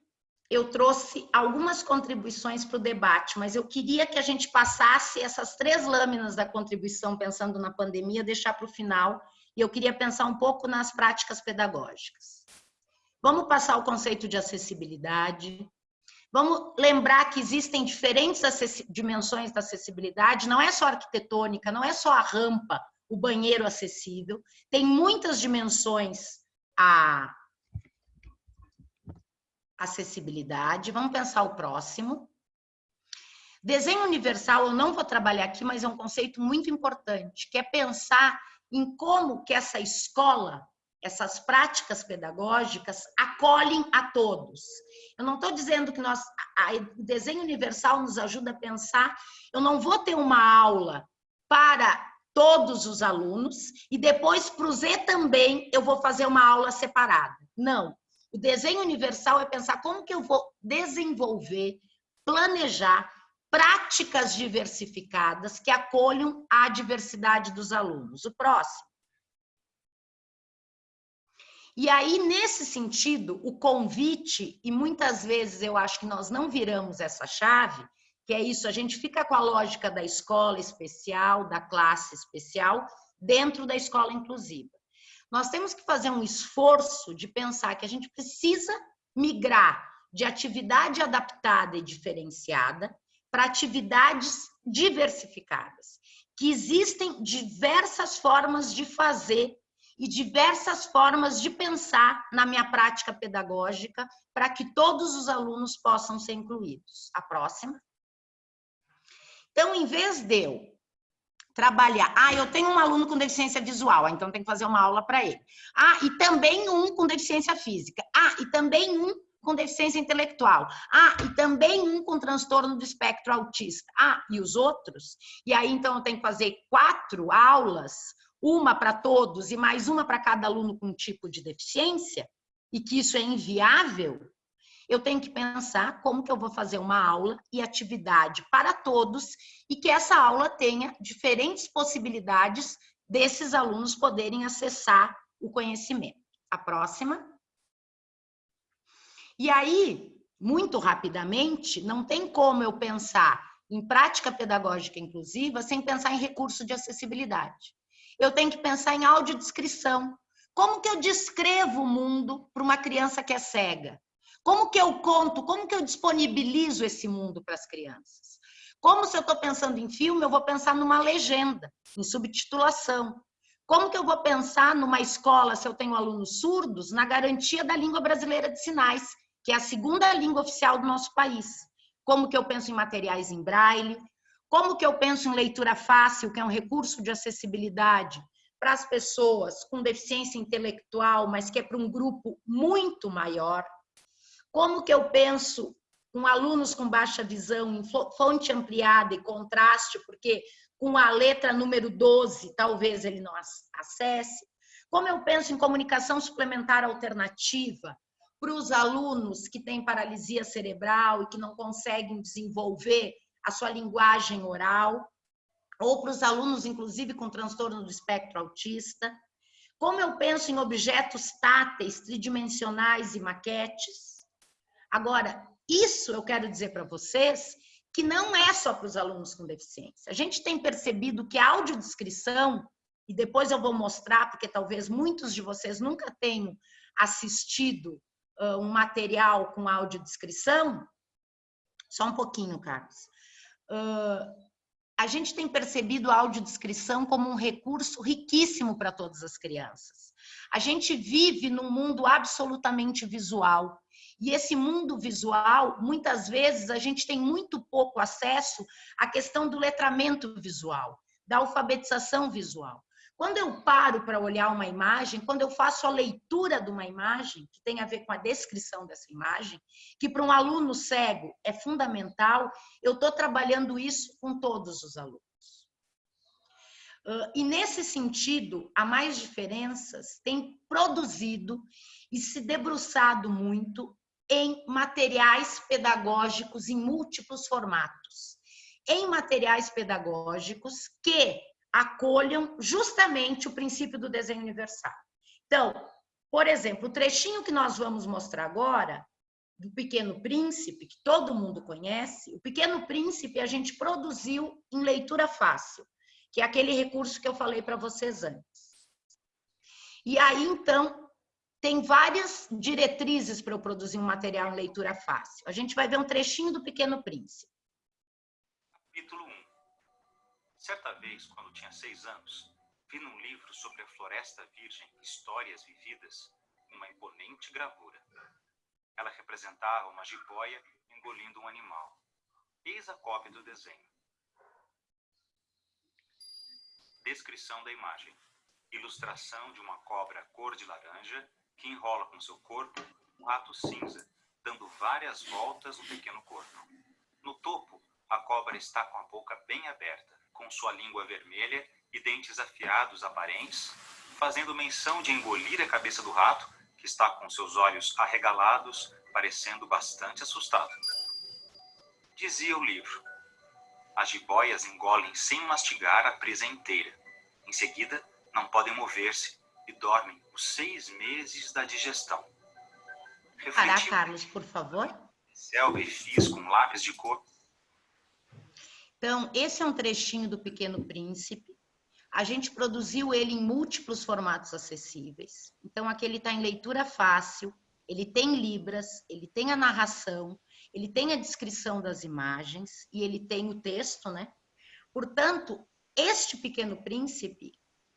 eu trouxe algumas contribuições para o debate, mas eu queria que a gente passasse essas três lâminas da contribuição, pensando na pandemia, deixar para o final, e eu queria pensar um pouco nas práticas pedagógicas. Vamos passar o conceito de acessibilidade, Vamos lembrar que existem diferentes dimensões da acessibilidade, não é só arquitetônica, não é só a rampa, o banheiro acessível, tem muitas dimensões a acessibilidade. Vamos pensar o próximo. Desenho universal, eu não vou trabalhar aqui, mas é um conceito muito importante, que é pensar em como que essa escola, essas práticas pedagógicas acolhem a todos. Eu não estou dizendo que nós, o desenho universal nos ajuda a pensar, eu não vou ter uma aula para todos os alunos e depois para o Z também eu vou fazer uma aula separada. Não, o desenho universal é pensar como que eu vou desenvolver, planejar práticas diversificadas que acolham a diversidade dos alunos. O próximo. E aí, nesse sentido, o convite, e muitas vezes eu acho que nós não viramos essa chave, que é isso, a gente fica com a lógica da escola especial, da classe especial, dentro da escola inclusiva. Nós temos que fazer um esforço de pensar que a gente precisa migrar de atividade adaptada e diferenciada para atividades diversificadas, que existem diversas formas de fazer e diversas formas de pensar na minha prática pedagógica para que todos os alunos possam ser incluídos. A próxima. Então, em vez de eu trabalhar, ah, eu tenho um aluno com deficiência visual, então tem que fazer uma aula para ele. Ah, e também um com deficiência física. Ah, e também um com deficiência intelectual. Ah, e também um com transtorno do espectro autista. Ah, e os outros? E aí, então, eu tenho que fazer quatro aulas, uma para todos e mais uma para cada aluno com tipo de deficiência, e que isso é inviável, eu tenho que pensar como que eu vou fazer uma aula e atividade para todos e que essa aula tenha diferentes possibilidades desses alunos poderem acessar o conhecimento. A próxima. E aí, muito rapidamente, não tem como eu pensar em prática pedagógica inclusiva sem pensar em recurso de acessibilidade. Eu tenho que pensar em audiodescrição. Como que eu descrevo o mundo para uma criança que é cega? Como que eu conto, como que eu disponibilizo esse mundo para as crianças? Como se eu estou pensando em filme, eu vou pensar numa legenda, em subtitulação. Como que eu vou pensar numa escola, se eu tenho alunos surdos, na garantia da língua brasileira de sinais, que é a segunda língua oficial do nosso país? Como que eu penso em materiais em braille? Como que eu penso em leitura fácil, que é um recurso de acessibilidade para as pessoas com deficiência intelectual, mas que é para um grupo muito maior? Como que eu penso com alunos com baixa visão, em fonte ampliada e contraste, porque com a letra número 12 talvez ele não acesse. Como eu penso em comunicação suplementar alternativa para os alunos que têm paralisia cerebral e que não conseguem desenvolver a sua linguagem oral, ou para os alunos, inclusive, com transtorno do espectro autista. Como eu penso em objetos táteis, tridimensionais e maquetes Agora, isso eu quero dizer para vocês que não é só para os alunos com deficiência. A gente tem percebido que a audiodescrição, e depois eu vou mostrar, porque talvez muitos de vocês nunca tenham assistido uh, um material com audiodescrição, só um pouquinho, Carlos. Uh, a gente tem percebido a audiodescrição como um recurso riquíssimo para todas as crianças. A gente vive num mundo absolutamente visual. E esse mundo visual, muitas vezes, a gente tem muito pouco acesso à questão do letramento visual, da alfabetização visual. Quando eu paro para olhar uma imagem, quando eu faço a leitura de uma imagem, que tem a ver com a descrição dessa imagem, que para um aluno cego é fundamental, eu estou trabalhando isso com todos os alunos. E nesse sentido, a Mais Diferenças tem produzido e se debruçado muito em materiais pedagógicos em múltiplos formatos. Em materiais pedagógicos que acolham justamente o princípio do desenho universal. Então, por exemplo, o trechinho que nós vamos mostrar agora, do Pequeno Príncipe, que todo mundo conhece, o Pequeno Príncipe a gente produziu em leitura fácil, que é aquele recurso que eu falei para vocês antes. E aí, então, tem várias diretrizes para eu produzir um material em leitura fácil. A gente vai ver um trechinho do Pequeno Príncipe. Capítulo 1 Certa vez, quando tinha seis anos, vi num livro sobre a Floresta Virgem Histórias Vividas uma imponente gravura. Ela representava uma jiboia engolindo um animal. Eis a cópia do desenho. Descrição da imagem. Ilustração de uma cobra cor de laranja que enrola com seu corpo um rato cinza, dando várias voltas no pequeno corpo. No topo, a cobra está com a boca bem aberta, com sua língua vermelha e dentes afiados aparentes, fazendo menção de engolir a cabeça do rato, que está com seus olhos arregalados, parecendo bastante assustado. Dizia o livro: As jiboias engolem sem mastigar a presa inteira. Em seguida, não podem mover-se e dormem os seis meses da digestão. Pará, Carlos, por favor. Selva e fiz com lápis de cor. Então, esse é um trechinho do Pequeno Príncipe. A gente produziu ele em múltiplos formatos acessíveis. Então, aqui ele está em leitura fácil, ele tem libras, ele tem a narração, ele tem a descrição das imagens e ele tem o texto, né? Portanto, este Pequeno Príncipe,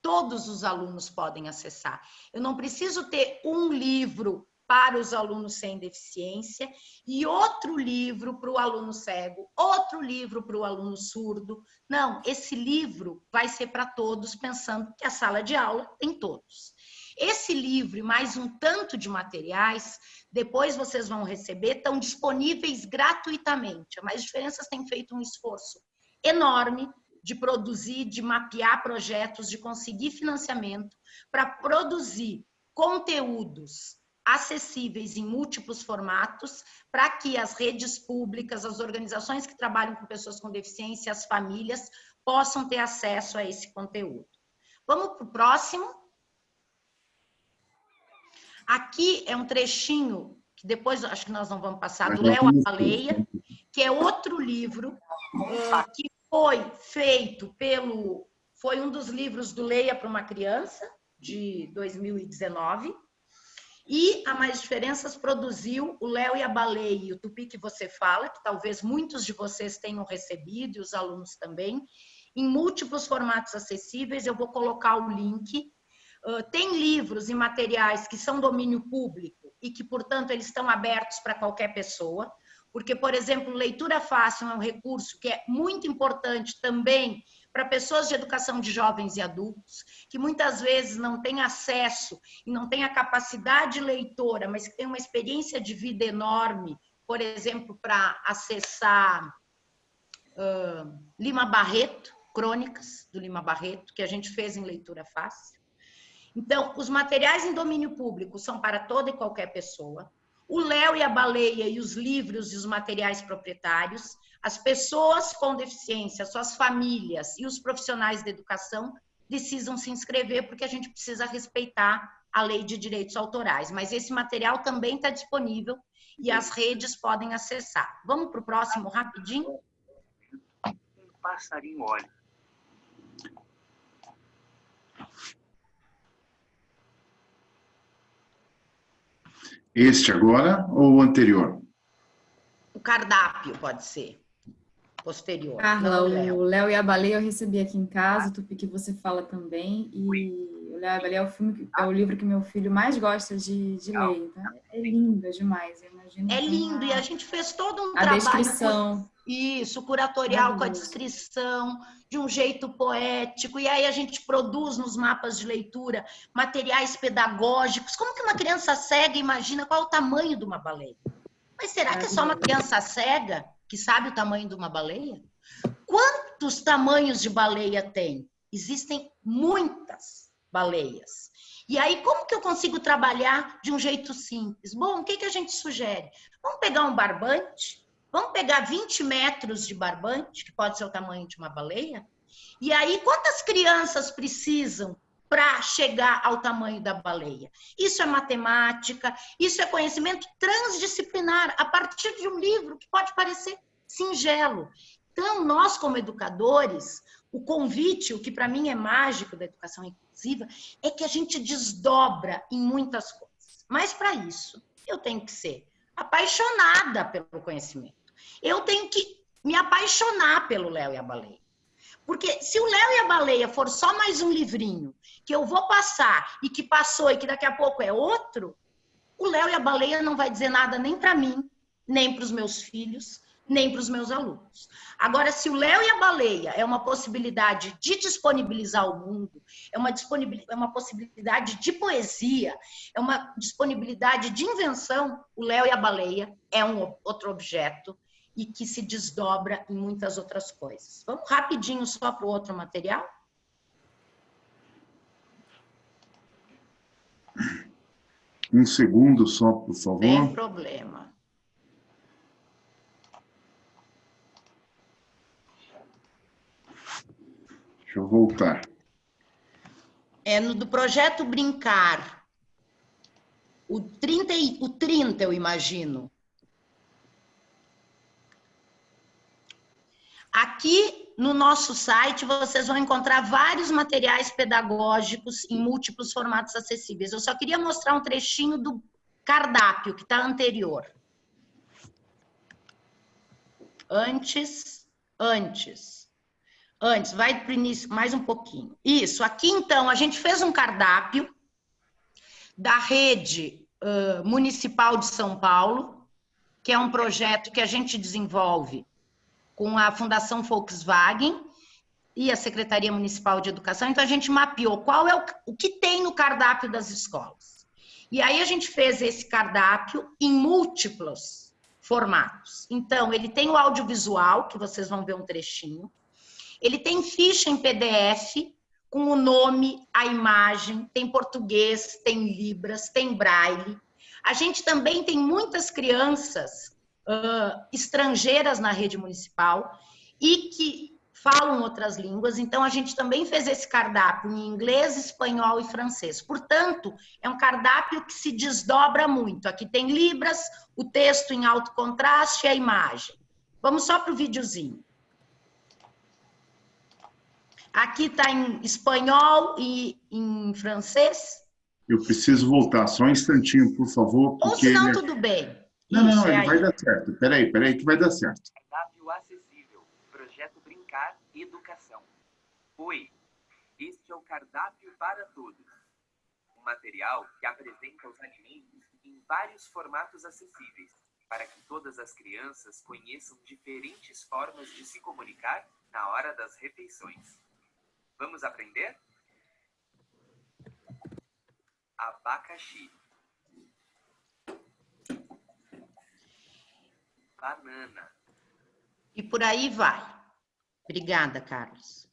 todos os alunos podem acessar. Eu não preciso ter um livro para os alunos sem deficiência e outro livro para o aluno cego, outro livro para o aluno surdo. Não, esse livro vai ser para todos, pensando que a sala de aula tem todos. Esse livro e mais um tanto de materiais, depois vocês vão receber, estão disponíveis gratuitamente. A Mais Diferenças tem feito um esforço enorme de produzir, de mapear projetos, de conseguir financiamento para produzir conteúdos acessíveis em múltiplos formatos, para que as redes públicas, as organizações que trabalham com pessoas com deficiência, as famílias, possam ter acesso a esse conteúdo. Vamos para o próximo. Aqui é um trechinho, que depois acho que nós não vamos passar, do Léo Baleia, que é outro livro uh, que foi feito pelo... Foi um dos livros do Leia para uma Criança, de 2019, e a Mais Diferenças produziu o Léo e a Baleia e o Tupi que você fala, que talvez muitos de vocês tenham recebido, e os alunos também, em múltiplos formatos acessíveis. Eu vou colocar o link. Uh, tem livros e materiais que são domínio público e que, portanto, eles estão abertos para qualquer pessoa. Porque, por exemplo, leitura fácil é um recurso que é muito importante também para pessoas de educação de jovens e adultos, que muitas vezes não têm acesso e não têm a capacidade leitora, mas que têm uma experiência de vida enorme, por exemplo, para acessar uh, Lima Barreto, crônicas do Lima Barreto, que a gente fez em leitura fácil. Então, os materiais em domínio público são para toda e qualquer pessoa. O Léo e a Baleia e os livros e os materiais proprietários as pessoas com deficiência, suas famílias e os profissionais da educação precisam se inscrever porque a gente precisa respeitar a lei de direitos autorais. Mas esse material também está disponível e as redes podem acessar. Vamos para o próximo rapidinho? Passarinho olha. Este agora ou o anterior? O cardápio pode ser posterior. Carla, o Léo e a Baleia eu recebi aqui em casa, o Tupi que você fala também, e o Léo e a Baleia é o, filme, é o livro que meu filho mais gosta de, de ler, então é lindo é demais, eu imagino. É lindo, e a gente fez todo um a trabalho... descrição. Isso, curatorial com a descrição, de um jeito poético, e aí a gente produz nos mapas de leitura materiais pedagógicos. Como que uma criança cega imagina qual é o tamanho de uma baleia? Mas será que é só uma criança cega que sabe o tamanho de uma baleia? Quantos tamanhos de baleia tem? Existem muitas baleias. E aí, como que eu consigo trabalhar de um jeito simples? Bom, o que, que a gente sugere? Vamos pegar um barbante, vamos pegar 20 metros de barbante, que pode ser o tamanho de uma baleia, e aí, quantas crianças precisam para chegar ao tamanho da baleia. Isso é matemática, isso é conhecimento transdisciplinar, a partir de um livro que pode parecer singelo. Então, nós, como educadores, o convite, o que para mim é mágico da educação inclusiva, é que a gente desdobra em muitas coisas. Mas, para isso, eu tenho que ser apaixonada pelo conhecimento. Eu tenho que me apaixonar pelo Léo e a Baleia. Porque se o Léo e a Baleia for só mais um livrinho que eu vou passar e que passou e que daqui a pouco é outro, o Léo e a Baleia não vai dizer nada nem para mim, nem para os meus filhos, nem para os meus alunos. Agora, se o Léo e a Baleia é uma possibilidade de disponibilizar o mundo, é uma, é uma possibilidade de poesia, é uma disponibilidade de invenção, o Léo e a Baleia é um outro objeto e que se desdobra em muitas outras coisas. Vamos rapidinho só para o outro material? Um segundo só, por favor. Sem problema. Deixa eu voltar. é no do projeto Brincar. O 30, o 30 eu imagino. Aqui no nosso site vocês vão encontrar vários materiais pedagógicos em múltiplos formatos acessíveis. Eu só queria mostrar um trechinho do cardápio que está anterior. Antes, antes, antes, vai para o início mais um pouquinho. Isso, aqui então a gente fez um cardápio da rede uh, municipal de São Paulo, que é um projeto que a gente desenvolve com a Fundação Volkswagen e a Secretaria Municipal de Educação. Então, a gente mapeou qual é o, o que tem no cardápio das escolas. E aí, a gente fez esse cardápio em múltiplos formatos. Então, ele tem o audiovisual, que vocês vão ver um trechinho. Ele tem ficha em PDF, com o nome, a imagem, tem português, tem libras, tem braille. A gente também tem muitas crianças uh, estrangeiras na rede municipal e que falam outras línguas, então a gente também fez esse cardápio em inglês, espanhol e francês. Portanto, é um cardápio que se desdobra muito. Aqui tem libras, o texto em alto contraste e a imagem. Vamos só para o videozinho. Aqui está em espanhol e em francês. Eu preciso voltar só um instantinho, por favor. Porque... Ou senão, tudo bem. Não, não, Isso, ele é vai dar certo. Peraí, peraí, que vai dar certo. Cardápio acessível. Projeto Brincar Educação. Oi, este é o cardápio para todos. Um material que apresenta os alimentos em vários formatos acessíveis, para que todas as crianças conheçam diferentes formas de se comunicar na hora das refeições. Vamos aprender? Abacaxi. Banana. E por aí vai. Obrigada, Carlos.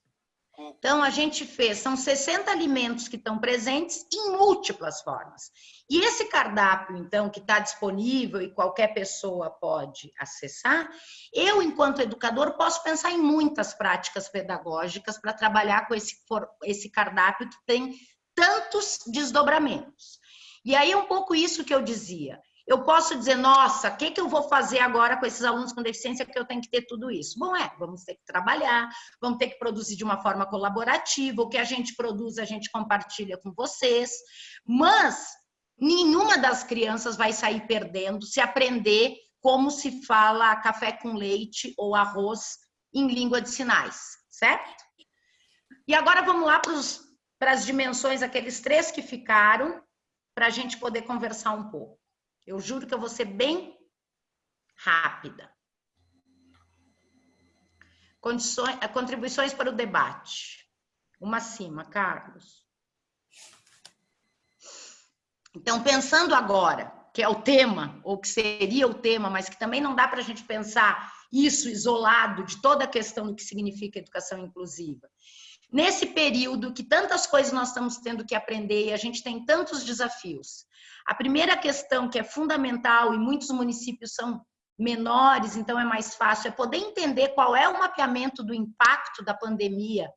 Então, a gente fez, são 60 alimentos que estão presentes em múltiplas formas. E esse cardápio, então, que está disponível e qualquer pessoa pode acessar, eu, enquanto educador, posso pensar em muitas práticas pedagógicas para trabalhar com esse, esse cardápio que tem tantos desdobramentos. E aí, é um pouco isso que eu dizia. Eu posso dizer, nossa, o que, que eu vou fazer agora com esses alunos com deficiência que eu tenho que ter tudo isso? Bom, é, vamos ter que trabalhar, vamos ter que produzir de uma forma colaborativa, o que a gente produz a gente compartilha com vocês, mas nenhuma das crianças vai sair perdendo se aprender como se fala café com leite ou arroz em língua de sinais, certo? E agora vamos lá para as dimensões, aqueles três que ficaram, para a gente poder conversar um pouco. Eu juro que eu vou ser bem rápida. Condições, eh, contribuições para o debate. Uma cima, Carlos. Então, pensando agora, que é o tema, ou que seria o tema, mas que também não dá para a gente pensar isso isolado de toda a questão do que significa educação inclusiva. Nesse período que tantas coisas nós estamos tendo que aprender e a gente tem tantos desafios, a primeira questão que é fundamental e muitos municípios são menores, então é mais fácil, é poder entender qual é o mapeamento do impacto da pandemia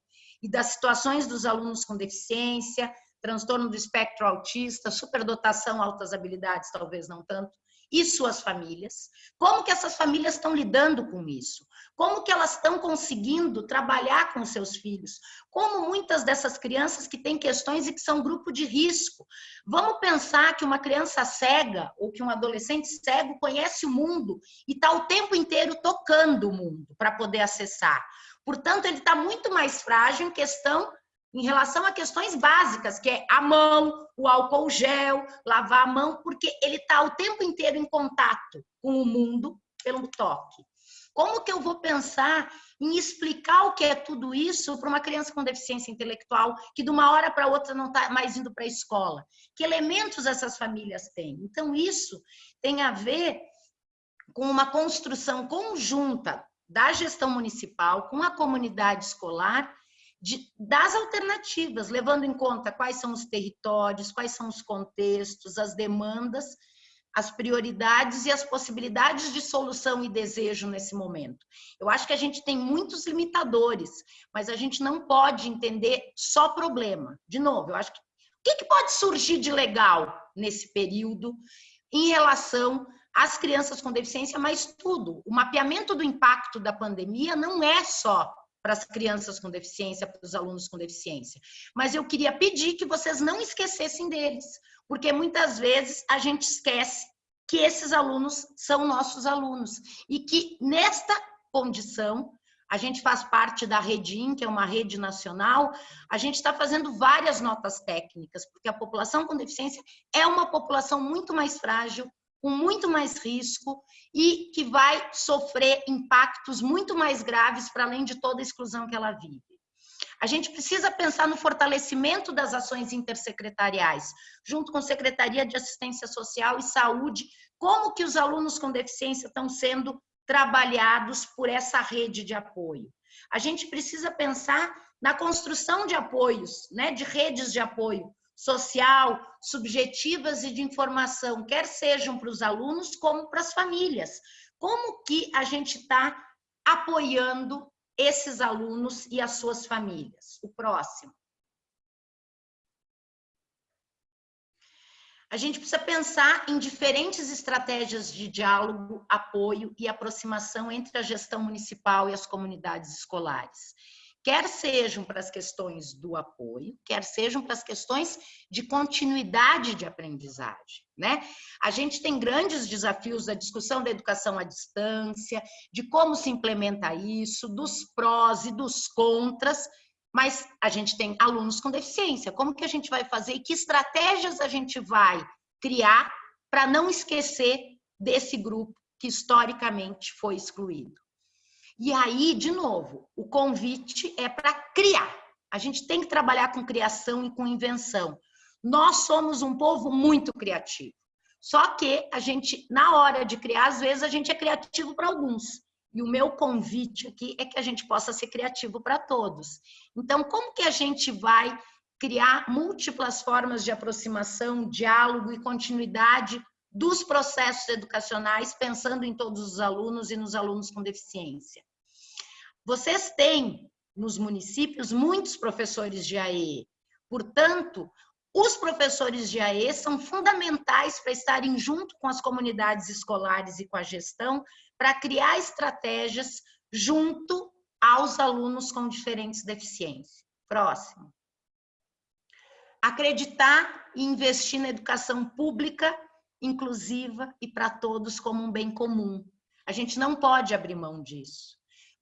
e das situações dos alunos com deficiência, transtorno do espectro autista, superdotação, altas habilidades, talvez não tanto, e suas famílias. Como que essas famílias estão lidando com isso? Como que elas estão conseguindo trabalhar com seus filhos? Como muitas dessas crianças que têm questões e que são grupo de risco. Vamos pensar que uma criança cega ou que um adolescente cego conhece o mundo e está o tempo inteiro tocando o mundo para poder acessar. Portanto, ele está muito mais frágil em questão em relação a questões básicas, que é a mão, o álcool gel, lavar a mão, porque ele está o tempo inteiro em contato com o mundo pelo toque. Como que eu vou pensar em explicar o que é tudo isso para uma criança com deficiência intelectual que de uma hora para outra não está mais indo para a escola? Que elementos essas famílias têm? Então, isso tem a ver com uma construção conjunta da gestão municipal com a comunidade escolar de, das alternativas, levando em conta quais são os territórios, quais são os contextos, as demandas, as prioridades e as possibilidades de solução e desejo nesse momento. Eu acho que a gente tem muitos limitadores, mas a gente não pode entender só problema. De novo, eu acho que o que, pode surgir de legal nesse período em relação às crianças com deficiência, mas tudo. O mapeamento do impacto da pandemia não é só para as crianças com deficiência, para os alunos com deficiência. Mas eu queria pedir que vocês não esquecessem deles, porque muitas vezes a gente esquece que esses alunos são nossos alunos e que nesta condição a gente faz parte da Redim, que é uma rede nacional, a gente está fazendo várias notas técnicas, porque a população com deficiência é uma população muito mais frágil, com muito mais risco e que vai sofrer impactos muito mais graves para além de toda a exclusão que ela vive. A gente precisa pensar no fortalecimento das ações intersecretariais, junto com Secretaria de Assistência Social e Saúde, como que os alunos com deficiência estão sendo trabalhados por essa rede de apoio. A gente precisa pensar na construção de apoios, né, de redes de apoio, social, subjetivas e de informação, quer sejam para os alunos como para as famílias. Como que a gente está apoiando esses alunos e as suas famílias? O próximo. A gente precisa pensar em diferentes estratégias de diálogo, apoio e aproximação entre a gestão municipal e as comunidades escolares quer sejam para as questões do apoio, quer sejam para as questões de continuidade de aprendizagem. Né? A gente tem grandes desafios da discussão da educação à distância, de como se implementa isso, dos prós e dos contras, mas a gente tem alunos com deficiência. Como que a gente vai fazer e que estratégias a gente vai criar para não esquecer desse grupo que historicamente foi excluído? E aí, de novo, o convite é para criar. A gente tem que trabalhar com criação e com invenção. Nós somos um povo muito criativo. Só que a gente, na hora de criar, às vezes a gente é criativo para alguns. E o meu convite aqui é que a gente possa ser criativo para todos. Então, como que a gente vai criar múltiplas formas de aproximação, diálogo e continuidade dos processos educacionais, pensando em todos os alunos e nos alunos com deficiência. Vocês têm nos municípios muitos professores de AE, portanto, os professores de AE são fundamentais para estarem junto com as comunidades escolares e com a gestão para criar estratégias junto aos alunos com diferentes deficiências. Próximo. Acreditar e investir na educação pública inclusiva e para todos como um bem comum. A gente não pode abrir mão disso.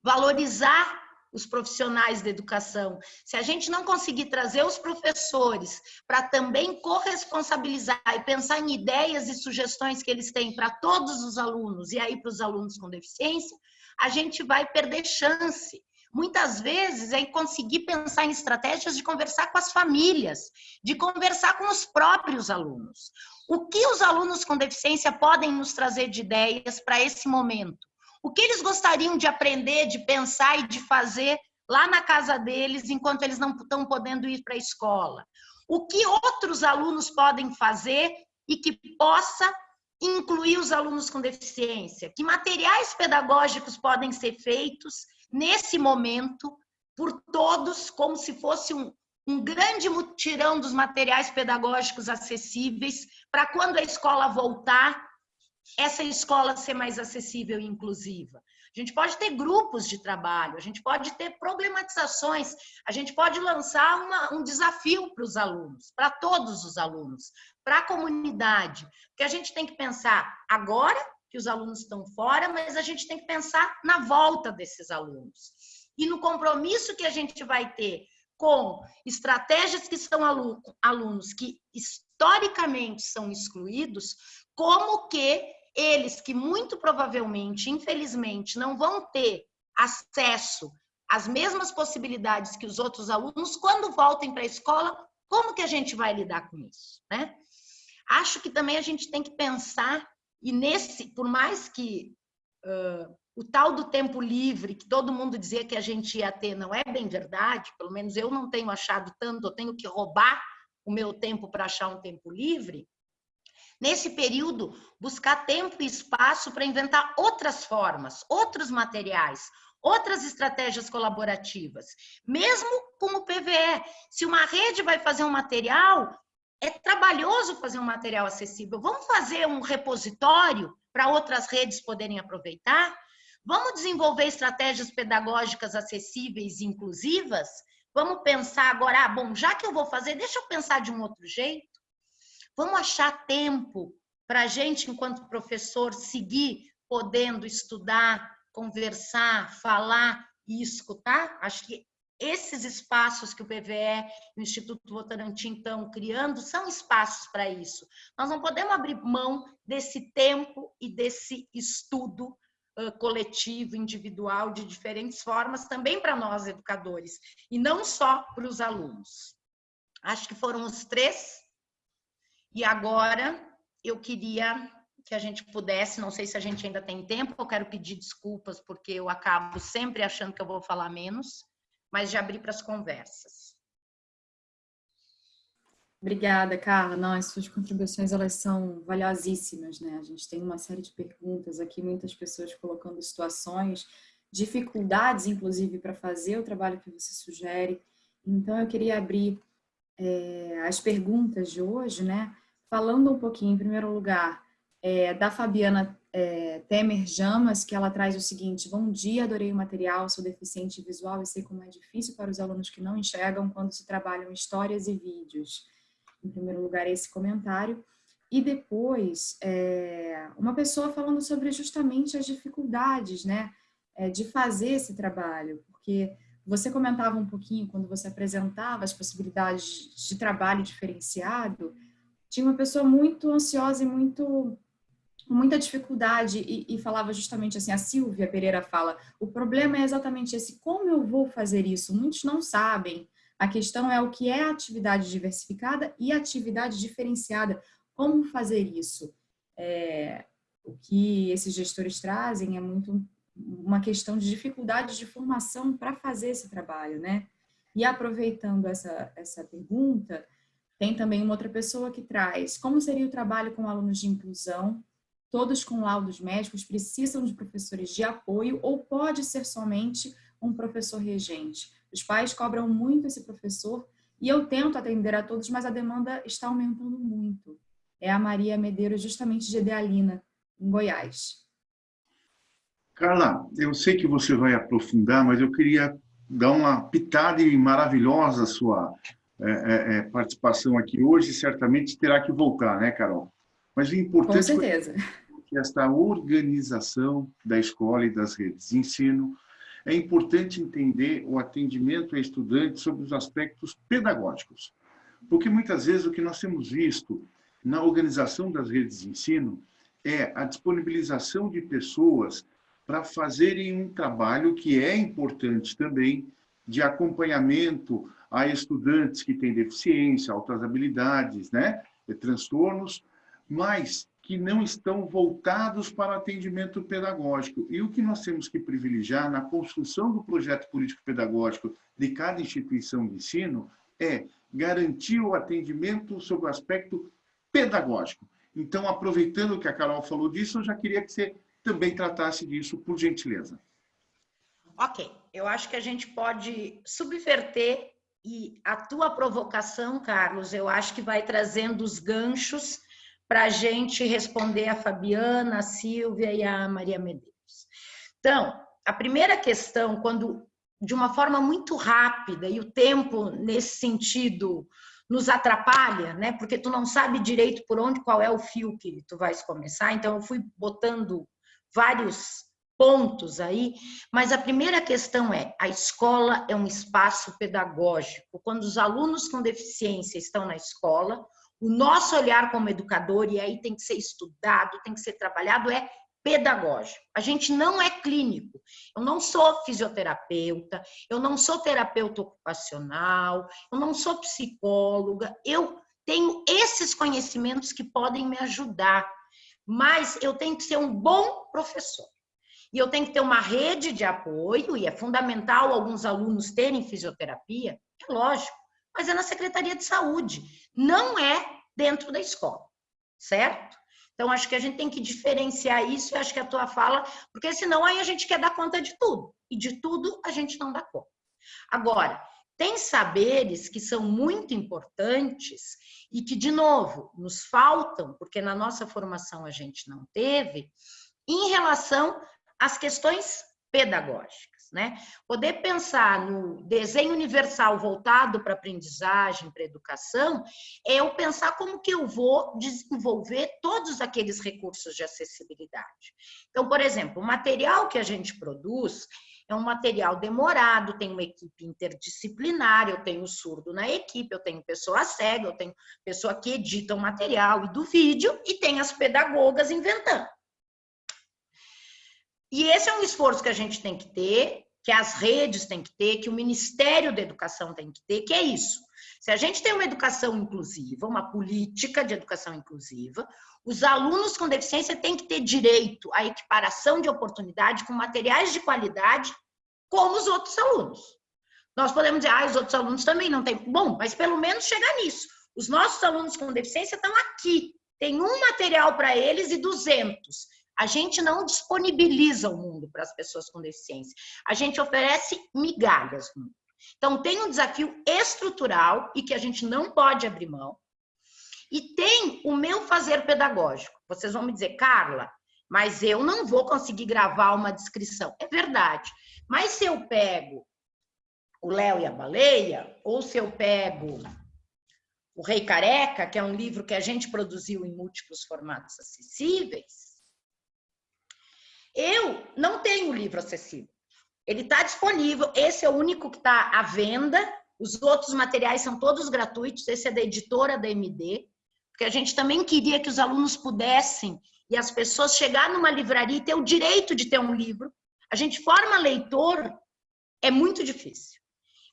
Valorizar os profissionais da educação. Se a gente não conseguir trazer os professores para também corresponsabilizar e pensar em ideias e sugestões que eles têm para todos os alunos e aí para os alunos com deficiência, a gente vai perder chance muitas vezes é conseguir pensar em estratégias de conversar com as famílias, de conversar com os próprios alunos. O que os alunos com deficiência podem nos trazer de ideias para esse momento? O que eles gostariam de aprender, de pensar e de fazer lá na casa deles, enquanto eles não estão podendo ir para a escola? O que outros alunos podem fazer e que possa incluir os alunos com deficiência? Que materiais pedagógicos podem ser feitos nesse momento, por todos, como se fosse um, um grande mutirão dos materiais pedagógicos acessíveis, para quando a escola voltar, essa escola ser mais acessível e inclusiva. A gente pode ter grupos de trabalho, a gente pode ter problematizações, a gente pode lançar uma, um desafio para os alunos, para todos os alunos, para a comunidade, porque a gente tem que pensar agora que os alunos estão fora, mas a gente tem que pensar na volta desses alunos. E no compromisso que a gente vai ter com estratégias que são alunos que historicamente são excluídos, como que eles que muito provavelmente, infelizmente, não vão ter acesso às mesmas possibilidades que os outros alunos, quando voltem para a escola, como que a gente vai lidar com isso, né? Acho que também a gente tem que pensar e nesse, por mais que uh, o tal do tempo livre, que todo mundo dizia que a gente ia ter, não é bem verdade, pelo menos eu não tenho achado tanto, eu tenho que roubar o meu tempo para achar um tempo livre. Nesse período, buscar tempo e espaço para inventar outras formas, outros materiais, outras estratégias colaborativas. Mesmo com o PVE, se uma rede vai fazer um material, é trabalhoso fazer um material acessível. Vamos fazer um repositório para outras redes poderem aproveitar? Vamos desenvolver estratégias pedagógicas acessíveis e inclusivas? Vamos pensar agora, ah, bom, já que eu vou fazer, deixa eu pensar de um outro jeito. Vamos achar tempo para a gente, enquanto professor, seguir podendo estudar, conversar, falar e escutar? Acho que esses espaços que o PVE e o Instituto Votorantim estão criando são espaços para isso. Nós não podemos abrir mão desse tempo e desse estudo uh, coletivo, individual, de diferentes formas, também para nós educadores, e não só para os alunos. Acho que foram os três e agora eu queria que a gente pudesse, não sei se a gente ainda tem tempo, eu quero pedir desculpas porque eu acabo sempre achando que eu vou falar menos, mas já abrir para as conversas. Obrigada, Carla. Não, as suas contribuições elas são valiosíssimas, né? A gente tem uma série de perguntas aqui, muitas pessoas colocando situações, dificuldades, inclusive, para fazer o trabalho que você sugere. Então, eu queria abrir é, as perguntas de hoje, né? Falando um pouquinho, em primeiro lugar, é, da Fabiana é, Temer Jamas, que ela traz o seguinte, bom dia, adorei o material, sou deficiente visual e sei como é difícil para os alunos que não enxergam quando se trabalham histórias e vídeos. Em primeiro lugar, esse comentário. E depois, é, uma pessoa falando sobre justamente as dificuldades né, é, de fazer esse trabalho, porque você comentava um pouquinho quando você apresentava as possibilidades de trabalho diferenciado, tinha uma pessoa muito ansiosa e muito muita dificuldade e, e, falava justamente assim, a Silvia Pereira fala, o problema é exatamente esse, como eu vou fazer isso? Muitos não sabem. A questão é o que é atividade diversificada e atividade diferenciada. Como fazer isso? É, o que esses gestores trazem é muito uma questão de dificuldade de formação para fazer esse trabalho, né? E aproveitando essa, essa pergunta, tem também uma outra pessoa que traz como seria o trabalho com alunos de inclusão, todos com laudos médicos precisam de professores de apoio ou pode ser somente um professor regente. Os pais cobram muito esse professor e eu tento atender a todos, mas a demanda está aumentando muito. É a Maria Medeiros, justamente de Idealina, em Goiás. Carla, eu sei que você vai aprofundar, mas eu queria dar uma pitada maravilhosa sua é, é, é, participação aqui hoje, certamente terá que voltar, né, Carol? Mas o importante é que esta organização da escola e das redes de ensino é importante entender o atendimento a estudantes sobre os aspectos pedagógicos. Porque muitas vezes o que nós temos visto na organização das redes de ensino é a disponibilização de pessoas para fazerem um trabalho que é importante também de acompanhamento a estudantes que têm deficiência, altas habilidades, né, transtornos, mas que não estão voltados para atendimento pedagógico. E o que nós temos que privilegiar na construção do projeto político-pedagógico de cada instituição de ensino é garantir o atendimento sobre o aspecto pedagógico. Então, aproveitando que a Carol falou disso, eu já queria que você também tratasse disso, por gentileza. Ok, eu acho que a gente pode subverter e a tua provocação, Carlos, eu acho que vai trazendo os ganchos para a gente responder a Fabiana, a Silvia e a Maria Medeiros. Então, a primeira questão, quando de uma forma muito rápida, e o tempo nesse sentido nos atrapalha, né? Porque tu não sabe direito por onde, qual é o fio que tu vais começar. Então, eu fui botando vários pontos aí, mas a primeira questão é: a escola é um espaço pedagógico. Quando os alunos com deficiência estão na escola, o nosso olhar como educador, e aí tem que ser estudado, tem que ser trabalhado, é pedagógico. A gente não é clínico. Eu não sou fisioterapeuta, eu não sou terapeuta ocupacional, eu não sou psicóloga. Eu tenho esses conhecimentos que podem me ajudar, mas eu tenho que ser um bom professor. E eu tenho que ter uma rede de apoio, e é fundamental alguns alunos terem fisioterapia, é lógico, mas é na Secretaria de Saúde, não é dentro da escola. certo? Então, acho que a gente tem que diferenciar isso, e acho que a tua fala, porque senão aí a gente quer dar conta de tudo, e de tudo a gente não dá conta. Agora, tem saberes que são muito importantes e que, de novo, nos faltam, porque na nossa formação a gente não teve, em relação às questões pedagógicas. Né? Poder pensar no desenho universal voltado para aprendizagem, para educação, é eu pensar como que eu vou desenvolver todos aqueles recursos de acessibilidade. Então, por exemplo, o material que a gente produz, é um material demorado, tem uma equipe interdisciplinar, eu tenho surdo na equipe, eu tenho pessoa cega, eu tenho pessoa que edita o material e do vídeo, e tem as pedagogas inventando. E esse é um esforço que a gente tem que ter, que as redes têm que ter, que o Ministério da Educação tem que ter, que é isso. Se a gente tem uma educação inclusiva, uma política de educação inclusiva, os alunos com deficiência têm que ter direito à equiparação de oportunidade com materiais de qualidade, como os outros alunos. Nós podemos dizer, ah, os outros alunos também não têm. Bom, mas pelo menos chegar nisso. Os nossos alunos com deficiência estão aqui. Tem um material para eles e 200. A gente não disponibiliza o mundo para as pessoas com deficiência. A gente oferece migalhas. Então, tem um desafio estrutural e que a gente não pode abrir mão, e tem o meu fazer pedagógico. Vocês vão me dizer, Carla, mas eu não vou conseguir gravar uma descrição. É verdade. Mas se eu pego o Léo e a Baleia, ou se eu pego o Rei Careca, que é um livro que a gente produziu em múltiplos formatos acessíveis, eu não tenho o livro acessível. Ele está disponível, esse é o único que está à venda, os outros materiais são todos gratuitos, esse é da editora da MD porque a gente também queria que os alunos pudessem e as pessoas chegar numa livraria e ter o direito de ter um livro. A gente forma leitor, é muito difícil.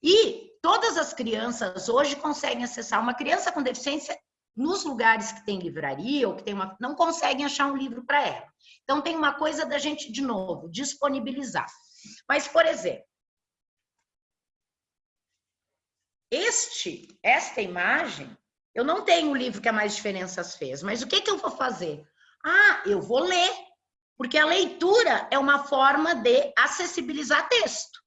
E todas as crianças hoje conseguem acessar uma criança com deficiência nos lugares que tem livraria ou que tem uma não conseguem achar um livro para ela. Então tem uma coisa da gente de novo disponibilizar. Mas por exemplo, este esta imagem eu não tenho o livro que a Mais Diferenças fez, mas o que, que eu vou fazer? Ah, eu vou ler, porque a leitura é uma forma de acessibilizar texto.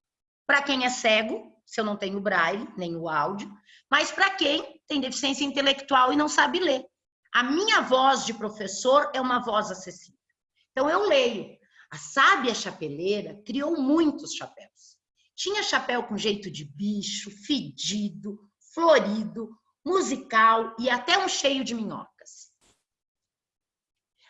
Para quem é cego, se eu não tenho braille, nem o áudio, mas para quem tem deficiência intelectual e não sabe ler. A minha voz de professor é uma voz acessível. Então eu leio. A sábia chapeleira criou muitos chapéus. Tinha chapéu com jeito de bicho, fedido, florido, musical e até um cheio de minhocas.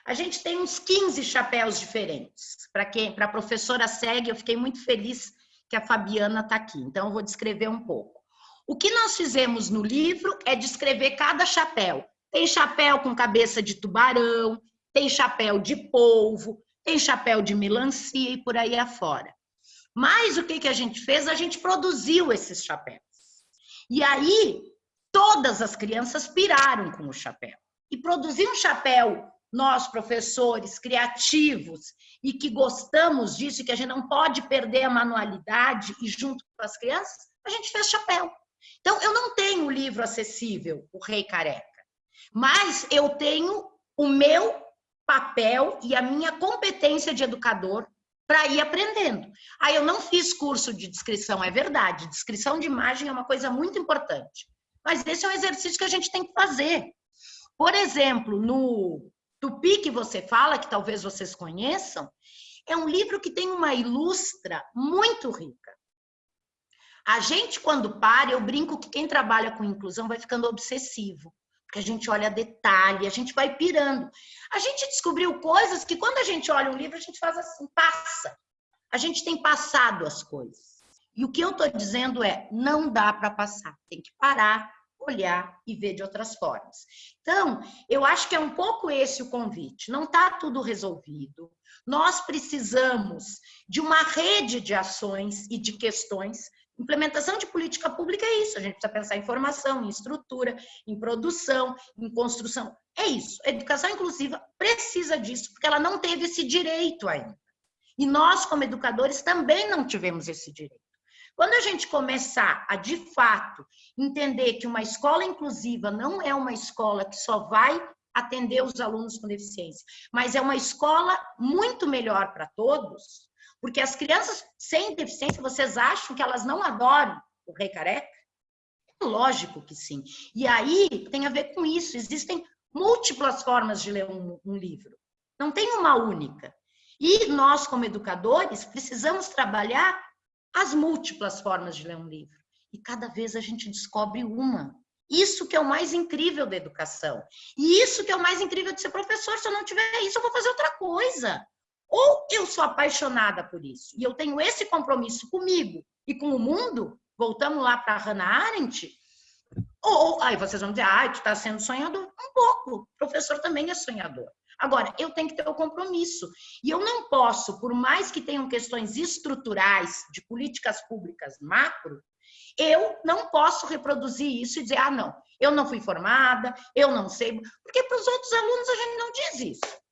A gente tem uns 15 chapéus diferentes. Para quem, para professora segue, eu fiquei muito feliz que a Fabiana está aqui. Então, eu vou descrever um pouco. O que nós fizemos no livro é descrever cada chapéu. Tem chapéu com cabeça de tubarão, tem chapéu de polvo, tem chapéu de melancia e por aí afora. Mas o que, que a gente fez? A gente produziu esses chapéus. E aí, todas as crianças piraram com o chapéu. E produzir um chapéu, nós, professores criativos e que gostamos disso, e que a gente não pode perder a manualidade e junto com as crianças, a gente fez chapéu. Então, eu não tenho o livro acessível, O Rei Careca, mas eu tenho o meu papel e a minha competência de educador para ir aprendendo. Aí eu não fiz curso de descrição, é verdade. Descrição de imagem é uma coisa muito importante. Mas esse é um exercício que a gente tem que fazer. Por exemplo, no Tupi que você fala, que talvez vocês conheçam, é um livro que tem uma ilustra muito rica. A gente, quando para, eu brinco que quem trabalha com inclusão vai ficando obsessivo, porque a gente olha detalhe, a gente vai pirando. A gente descobriu coisas que quando a gente olha um livro, a gente faz assim, passa. A gente tem passado as coisas. E o que eu estou dizendo é, não dá para passar, tem que parar, olhar e ver de outras formas. Então, eu acho que é um pouco esse o convite. Não está tudo resolvido. Nós precisamos de uma rede de ações e de questões. Implementação de política pública é isso. A gente precisa pensar em formação, em estrutura, em produção, em construção. É isso. A educação inclusiva precisa disso, porque ela não teve esse direito ainda. E nós, como educadores, também não tivemos esse direito. Quando a gente começar a, de fato, entender que uma escola inclusiva não é uma escola que só vai atender os alunos com deficiência. Mas é uma escola muito melhor para todos, porque as crianças sem deficiência, vocês acham que elas não adoram o Rei Careca? Lógico que sim. E aí tem a ver com isso. Existem múltiplas formas de ler um, um livro. Não tem uma única. E nós, como educadores, precisamos trabalhar as múltiplas formas de ler um livro. E cada vez a gente descobre uma. Isso que é o mais incrível da educação. E isso que é o mais incrível de ser professor. Se eu não tiver isso, eu vou fazer outra coisa. Ou eu sou apaixonada por isso e eu tenho esse compromisso comigo e com o mundo, voltamos lá para Hannah Arendt, ou aí vocês vão dizer, ah, tu está sendo sonhador. Um pouco, o professor também é sonhador. Agora, eu tenho que ter o compromisso. E eu não posso, por mais que tenham questões estruturais de políticas públicas macro, eu não posso reproduzir isso e dizer, ah, não, eu não fui formada, eu não sei. Porque para os outros alunos a gente não diz isso.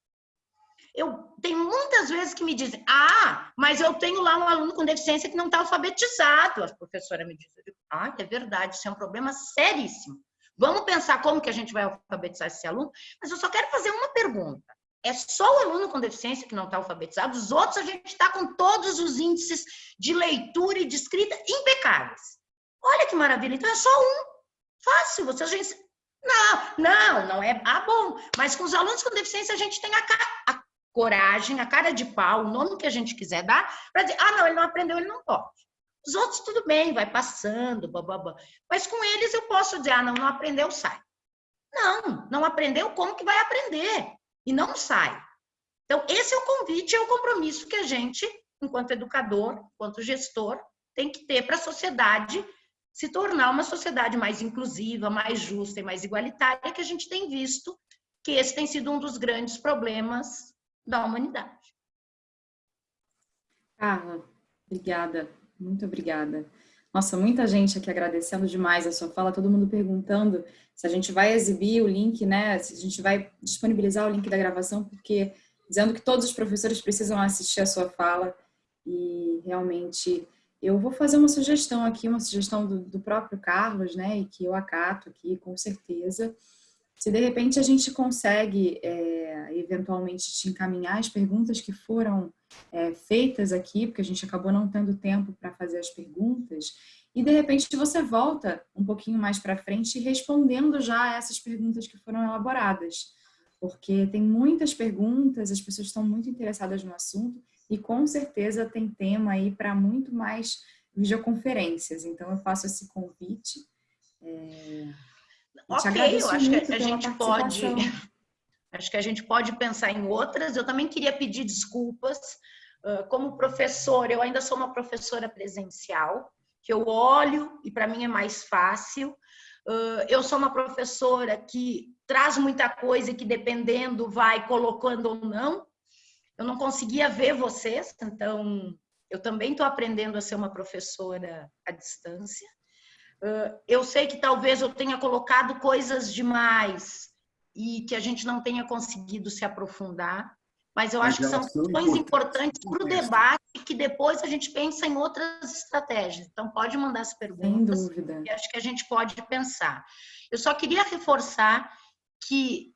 Eu tenho muitas vezes que me dizem, ah, mas eu tenho lá um aluno com deficiência que não está alfabetizado. A professora me diz, ah, é verdade, isso é um problema seríssimo. Vamos pensar como que a gente vai alfabetizar esse aluno, mas eu só quero fazer uma pergunta. É só o aluno com deficiência que não está alfabetizado, os outros a gente está com todos os índices de leitura e de escrita impecáveis. Olha que maravilha, então é só um. Fácil, você a gente... Não, não, não é... Ah, bom, mas com os alunos com deficiência a gente tem a, a coragem, a cara de pau, o nome que a gente quiser dar, para dizer, ah, não, ele não aprendeu, ele não pode. Os outros, tudo bem, vai passando, bababá. Mas com eles eu posso dizer, ah, não, não aprendeu, sai. Não, não aprendeu, como que vai aprender? E não sai. Então, esse é o convite, é o compromisso que a gente, enquanto educador, enquanto gestor, tem que ter para a sociedade se tornar uma sociedade mais inclusiva, mais justa e mais igualitária, que a gente tem visto que esse tem sido um dos grandes problemas da humanidade. Carla, obrigada, muito obrigada. Nossa, muita gente aqui agradecendo demais a sua fala, todo mundo perguntando se a gente vai exibir o link, né? Se a gente vai disponibilizar o link da gravação, porque dizendo que todos os professores precisam assistir a sua fala e realmente eu vou fazer uma sugestão aqui, uma sugestão do, do próprio Carlos, né? E que eu acato aqui com certeza se de repente a gente consegue é, eventualmente te encaminhar as perguntas que foram é, feitas aqui, porque a gente acabou não tendo tempo para fazer as perguntas, e de repente você volta um pouquinho mais para frente respondendo já essas perguntas que foram elaboradas, porque tem muitas perguntas, as pessoas estão muito interessadas no assunto e com certeza tem tema aí para muito mais videoconferências. Então eu faço esse convite. É ok, eu acho que a gente pode. Acho que a gente pode pensar em outras. Eu também queria pedir desculpas. Como professor, eu ainda sou uma professora presencial, que eu olho e para mim é mais fácil. Eu sou uma professora que traz muita coisa e que dependendo vai colocando ou não. Eu não conseguia ver vocês, então eu também estou aprendendo a ser uma professora à distância. Eu sei que talvez eu tenha colocado coisas demais e que a gente não tenha conseguido se aprofundar, mas eu mas acho que são questões importantes para o debate que depois a gente pensa em outras estratégias. Então, pode mandar as perguntas. Sem dúvida. E acho que a gente pode pensar. Eu só queria reforçar que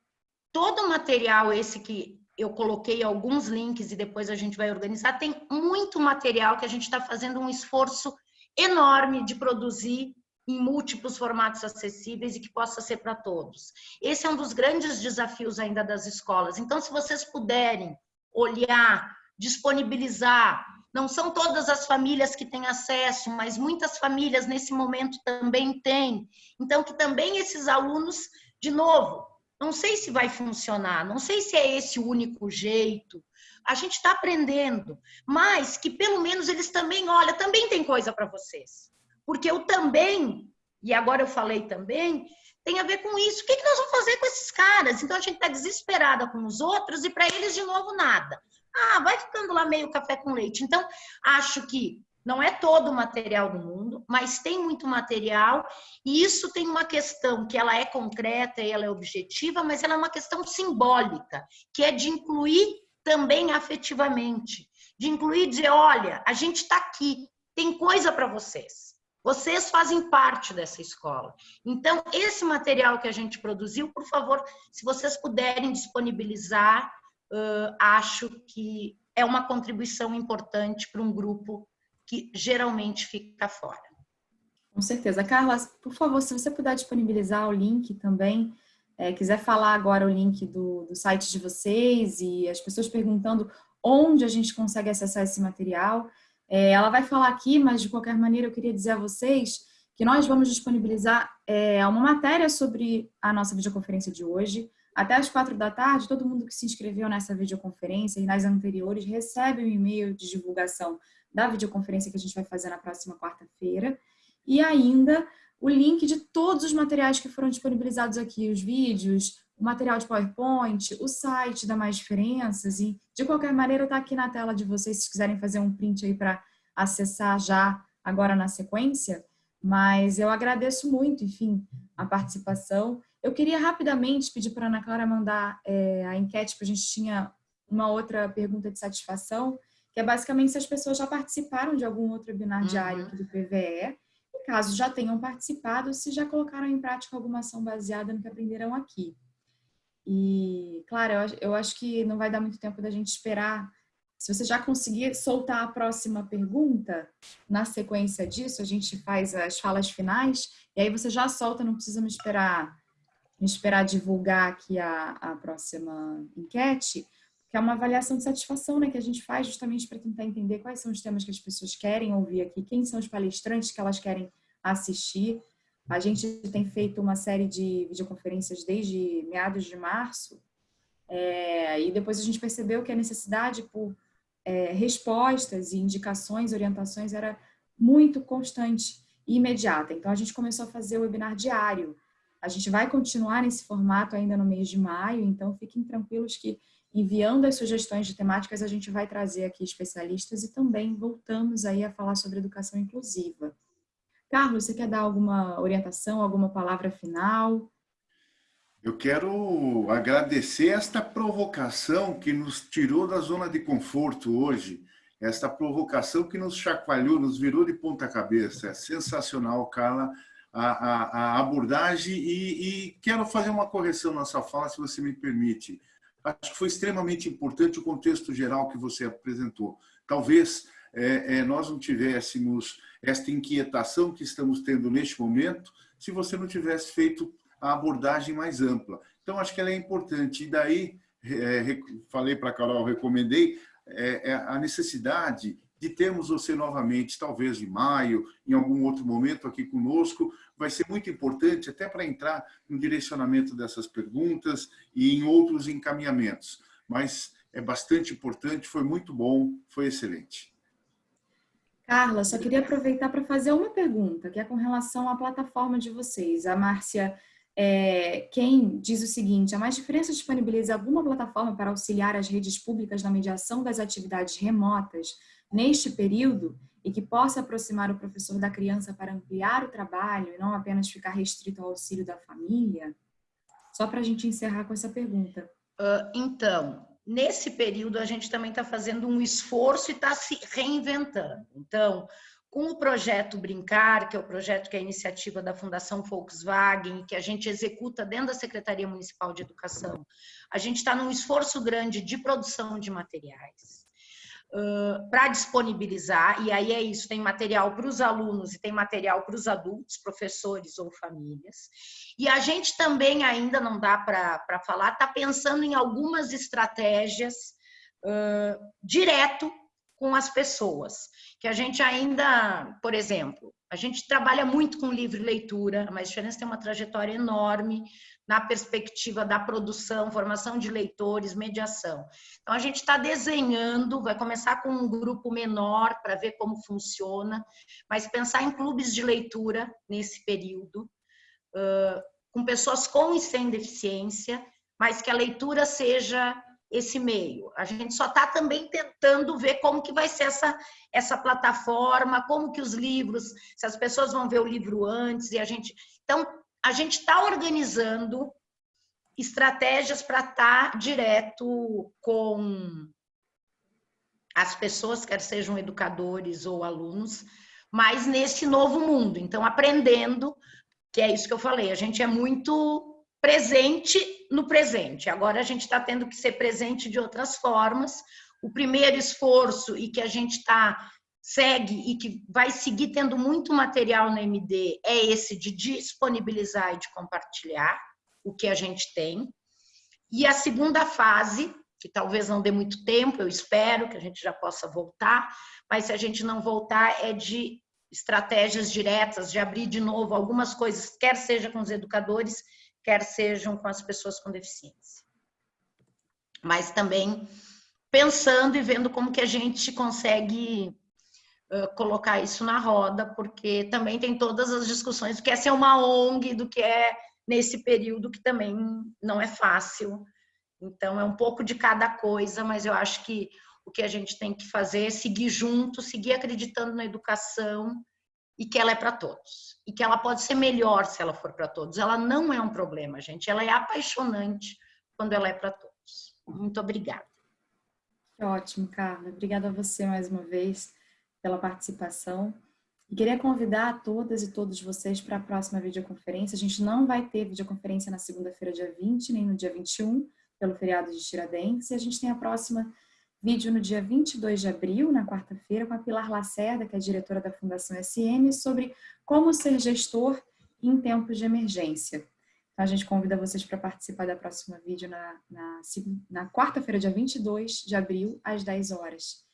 todo o material esse que eu coloquei alguns links e depois a gente vai organizar, tem muito material que a gente está fazendo um esforço enorme de produzir em múltiplos formatos acessíveis e que possa ser para todos. Esse é um dos grandes desafios ainda das escolas. Então, se vocês puderem olhar, disponibilizar, não são todas as famílias que têm acesso, mas muitas famílias nesse momento também têm. Então, que também esses alunos, de novo, não sei se vai funcionar, não sei se é esse o único jeito. A gente está aprendendo, mas que pelo menos eles também, olha, também tem coisa para vocês. Porque eu também, e agora eu falei também, tem a ver com isso. O que, que nós vamos fazer com esses caras? Então a gente está desesperada com os outros e para eles de novo nada. Ah, vai ficando lá meio café com leite. Então, acho que não é todo o material do mundo, mas tem muito material e isso tem uma questão que ela é concreta e ela é objetiva, mas ela é uma questão simbólica, que é de incluir também afetivamente, de incluir dizer, olha, a gente está aqui, tem coisa para vocês. Vocês fazem parte dessa escola. Então, esse material que a gente produziu, por favor, se vocês puderem disponibilizar, uh, acho que é uma contribuição importante para um grupo que geralmente fica fora. Com certeza. Carla, por favor, se você puder disponibilizar o link também, é, quiser falar agora o link do, do site de vocês e as pessoas perguntando onde a gente consegue acessar esse material, é, ela vai falar aqui, mas de qualquer maneira eu queria dizer a vocês que nós vamos disponibilizar é, uma matéria sobre a nossa videoconferência de hoje. Até às quatro da tarde, todo mundo que se inscreveu nessa videoconferência e nas anteriores recebe um e-mail de divulgação da videoconferência que a gente vai fazer na próxima quarta-feira. E ainda o link de todos os materiais que foram disponibilizados aqui, os vídeos, o material de PowerPoint, o site da Mais Diferenças e, de qualquer maneira, está aqui na tela de vocês, se quiserem fazer um print aí para acessar já agora na sequência. Mas eu agradeço muito, enfim, a participação. Eu queria rapidamente pedir para a Ana Clara mandar é, a enquete, porque a gente tinha uma outra pergunta de satisfação, que é basicamente se as pessoas já participaram de algum outro webinar uhum. diário aqui do PVE, e caso já tenham participado, se já colocaram em prática alguma ação baseada no que aprenderam aqui. E, claro, eu, eu acho que não vai dar muito tempo da gente esperar. Se você já conseguir soltar a próxima pergunta, na sequência disso, a gente faz as falas finais, e aí você já solta, não precisa me esperar, me esperar divulgar aqui a, a próxima enquete, que é uma avaliação de satisfação né, que a gente faz justamente para tentar entender quais são os temas que as pessoas querem ouvir aqui, quem são os palestrantes que elas querem assistir, a gente tem feito uma série de videoconferências desde meados de março, é, e depois a gente percebeu que a necessidade por é, respostas e indicações, orientações era muito constante e imediata. Então a gente começou a fazer o webinar diário. A gente vai continuar nesse formato ainda no mês de maio, então fiquem tranquilos que enviando as sugestões de temáticas a gente vai trazer aqui especialistas e também voltamos aí a falar sobre educação inclusiva. Carlos, você quer dar alguma orientação, alguma palavra final? Eu quero agradecer esta provocação que nos tirou da zona de conforto hoje, esta provocação que nos chacoalhou, nos virou de ponta cabeça. É sensacional, Carla, a, a, a abordagem e, e, quero fazer uma correção na sua fala, se você me permite. Acho que foi extremamente importante o contexto geral que você apresentou. Talvez é, é, nós não tivéssemos esta inquietação que estamos tendo neste momento se você não tivesse feito a abordagem mais ampla. Então, acho que ela é importante. E daí, é, falei para a Carol, recomendei é, é, a necessidade de termos você novamente, talvez em maio, em algum outro momento aqui conosco, vai ser muito importante até para entrar no direcionamento dessas perguntas e em outros encaminhamentos. Mas é bastante importante, foi muito bom, foi excelente. Carla, só queria aproveitar para fazer uma pergunta, que é com relação à plataforma de vocês. A Márcia é, quem diz o seguinte, a Mais Diferença disponibiliza alguma plataforma para auxiliar as redes públicas na mediação das atividades remotas neste período e que possa aproximar o professor da criança para ampliar o trabalho e não apenas ficar restrito ao auxílio da família? Só para a gente encerrar com essa pergunta. Uh, então, nesse período a gente também está fazendo um esforço e está se reinventando. Então, com o projeto Brincar, que é o projeto que é a iniciativa da Fundação Volkswagen, que a gente executa dentro da Secretaria Municipal de Educação, a gente está num esforço grande de produção de materiais uh, para disponibilizar, e aí é isso, tem material para os alunos e tem material para os adultos, professores ou famílias. E a gente também ainda não dá para falar, está pensando em algumas estratégias uh, direto com as pessoas, que a gente ainda, por exemplo, a gente trabalha muito com livre leitura, mas a diferença tem uma trajetória enorme na perspectiva da produção, formação de leitores, mediação. Então, a gente está desenhando, vai começar com um grupo menor para ver como funciona, mas pensar em clubes de leitura nesse período, com pessoas com e sem deficiência, mas que a leitura seja esse meio. A gente só está também tentando ver como que vai ser essa, essa plataforma, como que os livros, se as pessoas vão ver o livro antes e a gente. Então, a gente está organizando estratégias para estar tá direto com as pessoas, quer sejam educadores ou alunos, mas nesse novo mundo. Então, aprendendo, que é isso que eu falei, a gente é muito presente no presente. Agora a gente está tendo que ser presente de outras formas. O primeiro esforço e que a gente está segue e que vai seguir tendo muito material no MD é esse de disponibilizar e de compartilhar o que a gente tem. E a segunda fase, que talvez não dê muito tempo, eu espero que a gente já possa voltar, mas se a gente não voltar, é de estratégias diretas, de abrir de novo algumas coisas, quer seja com os educadores, quer sejam com as pessoas com deficiência. Mas também pensando e vendo como que a gente consegue colocar isso na roda, porque também tem todas as discussões do que é ser uma ONG, do que é nesse período que também não é fácil. Então, é um pouco de cada coisa, mas eu acho que o que a gente tem que fazer é seguir junto, seguir acreditando na educação e que ela é para todos. E que ela pode ser melhor se ela for para todos. Ela não é um problema, gente. Ela é apaixonante quando ela é para todos. Muito obrigada. Ótimo, Carla. Obrigada a você mais uma vez pela participação. E queria convidar todas e todos vocês para a próxima videoconferência. A gente não vai ter videoconferência na segunda-feira, dia 20, nem no dia 21, pelo feriado de Tiradentes. E a gente tem a próxima vídeo no dia 22 de abril, na quarta-feira, com a Pilar Lacerda, que é diretora da Fundação SM, sobre como ser gestor em tempos de emergência. Então, a gente convida vocês para participar da próxima vídeo na, na, na quarta-feira, dia 22 de abril, às 10 horas.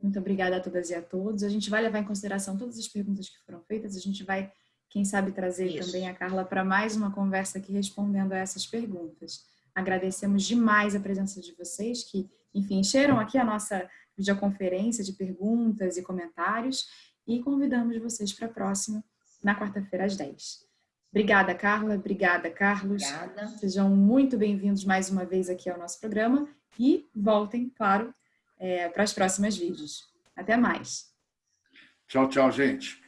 Muito obrigada a todas e a todos. A gente vai levar em consideração todas as perguntas que foram feitas. A gente vai, quem sabe, trazer Isso. também a Carla para mais uma conversa aqui respondendo a essas perguntas. Agradecemos demais a presença de vocês que, enfim, encheram aqui a nossa videoconferência de perguntas e comentários e convidamos vocês para a próxima, na quarta-feira às 10. Obrigada, Carla. Obrigada, Carlos. Obrigada. Sejam muito bem-vindos mais uma vez aqui ao nosso programa e voltem, claro, é, para os próximos vídeos. Até mais. Tchau, tchau, gente.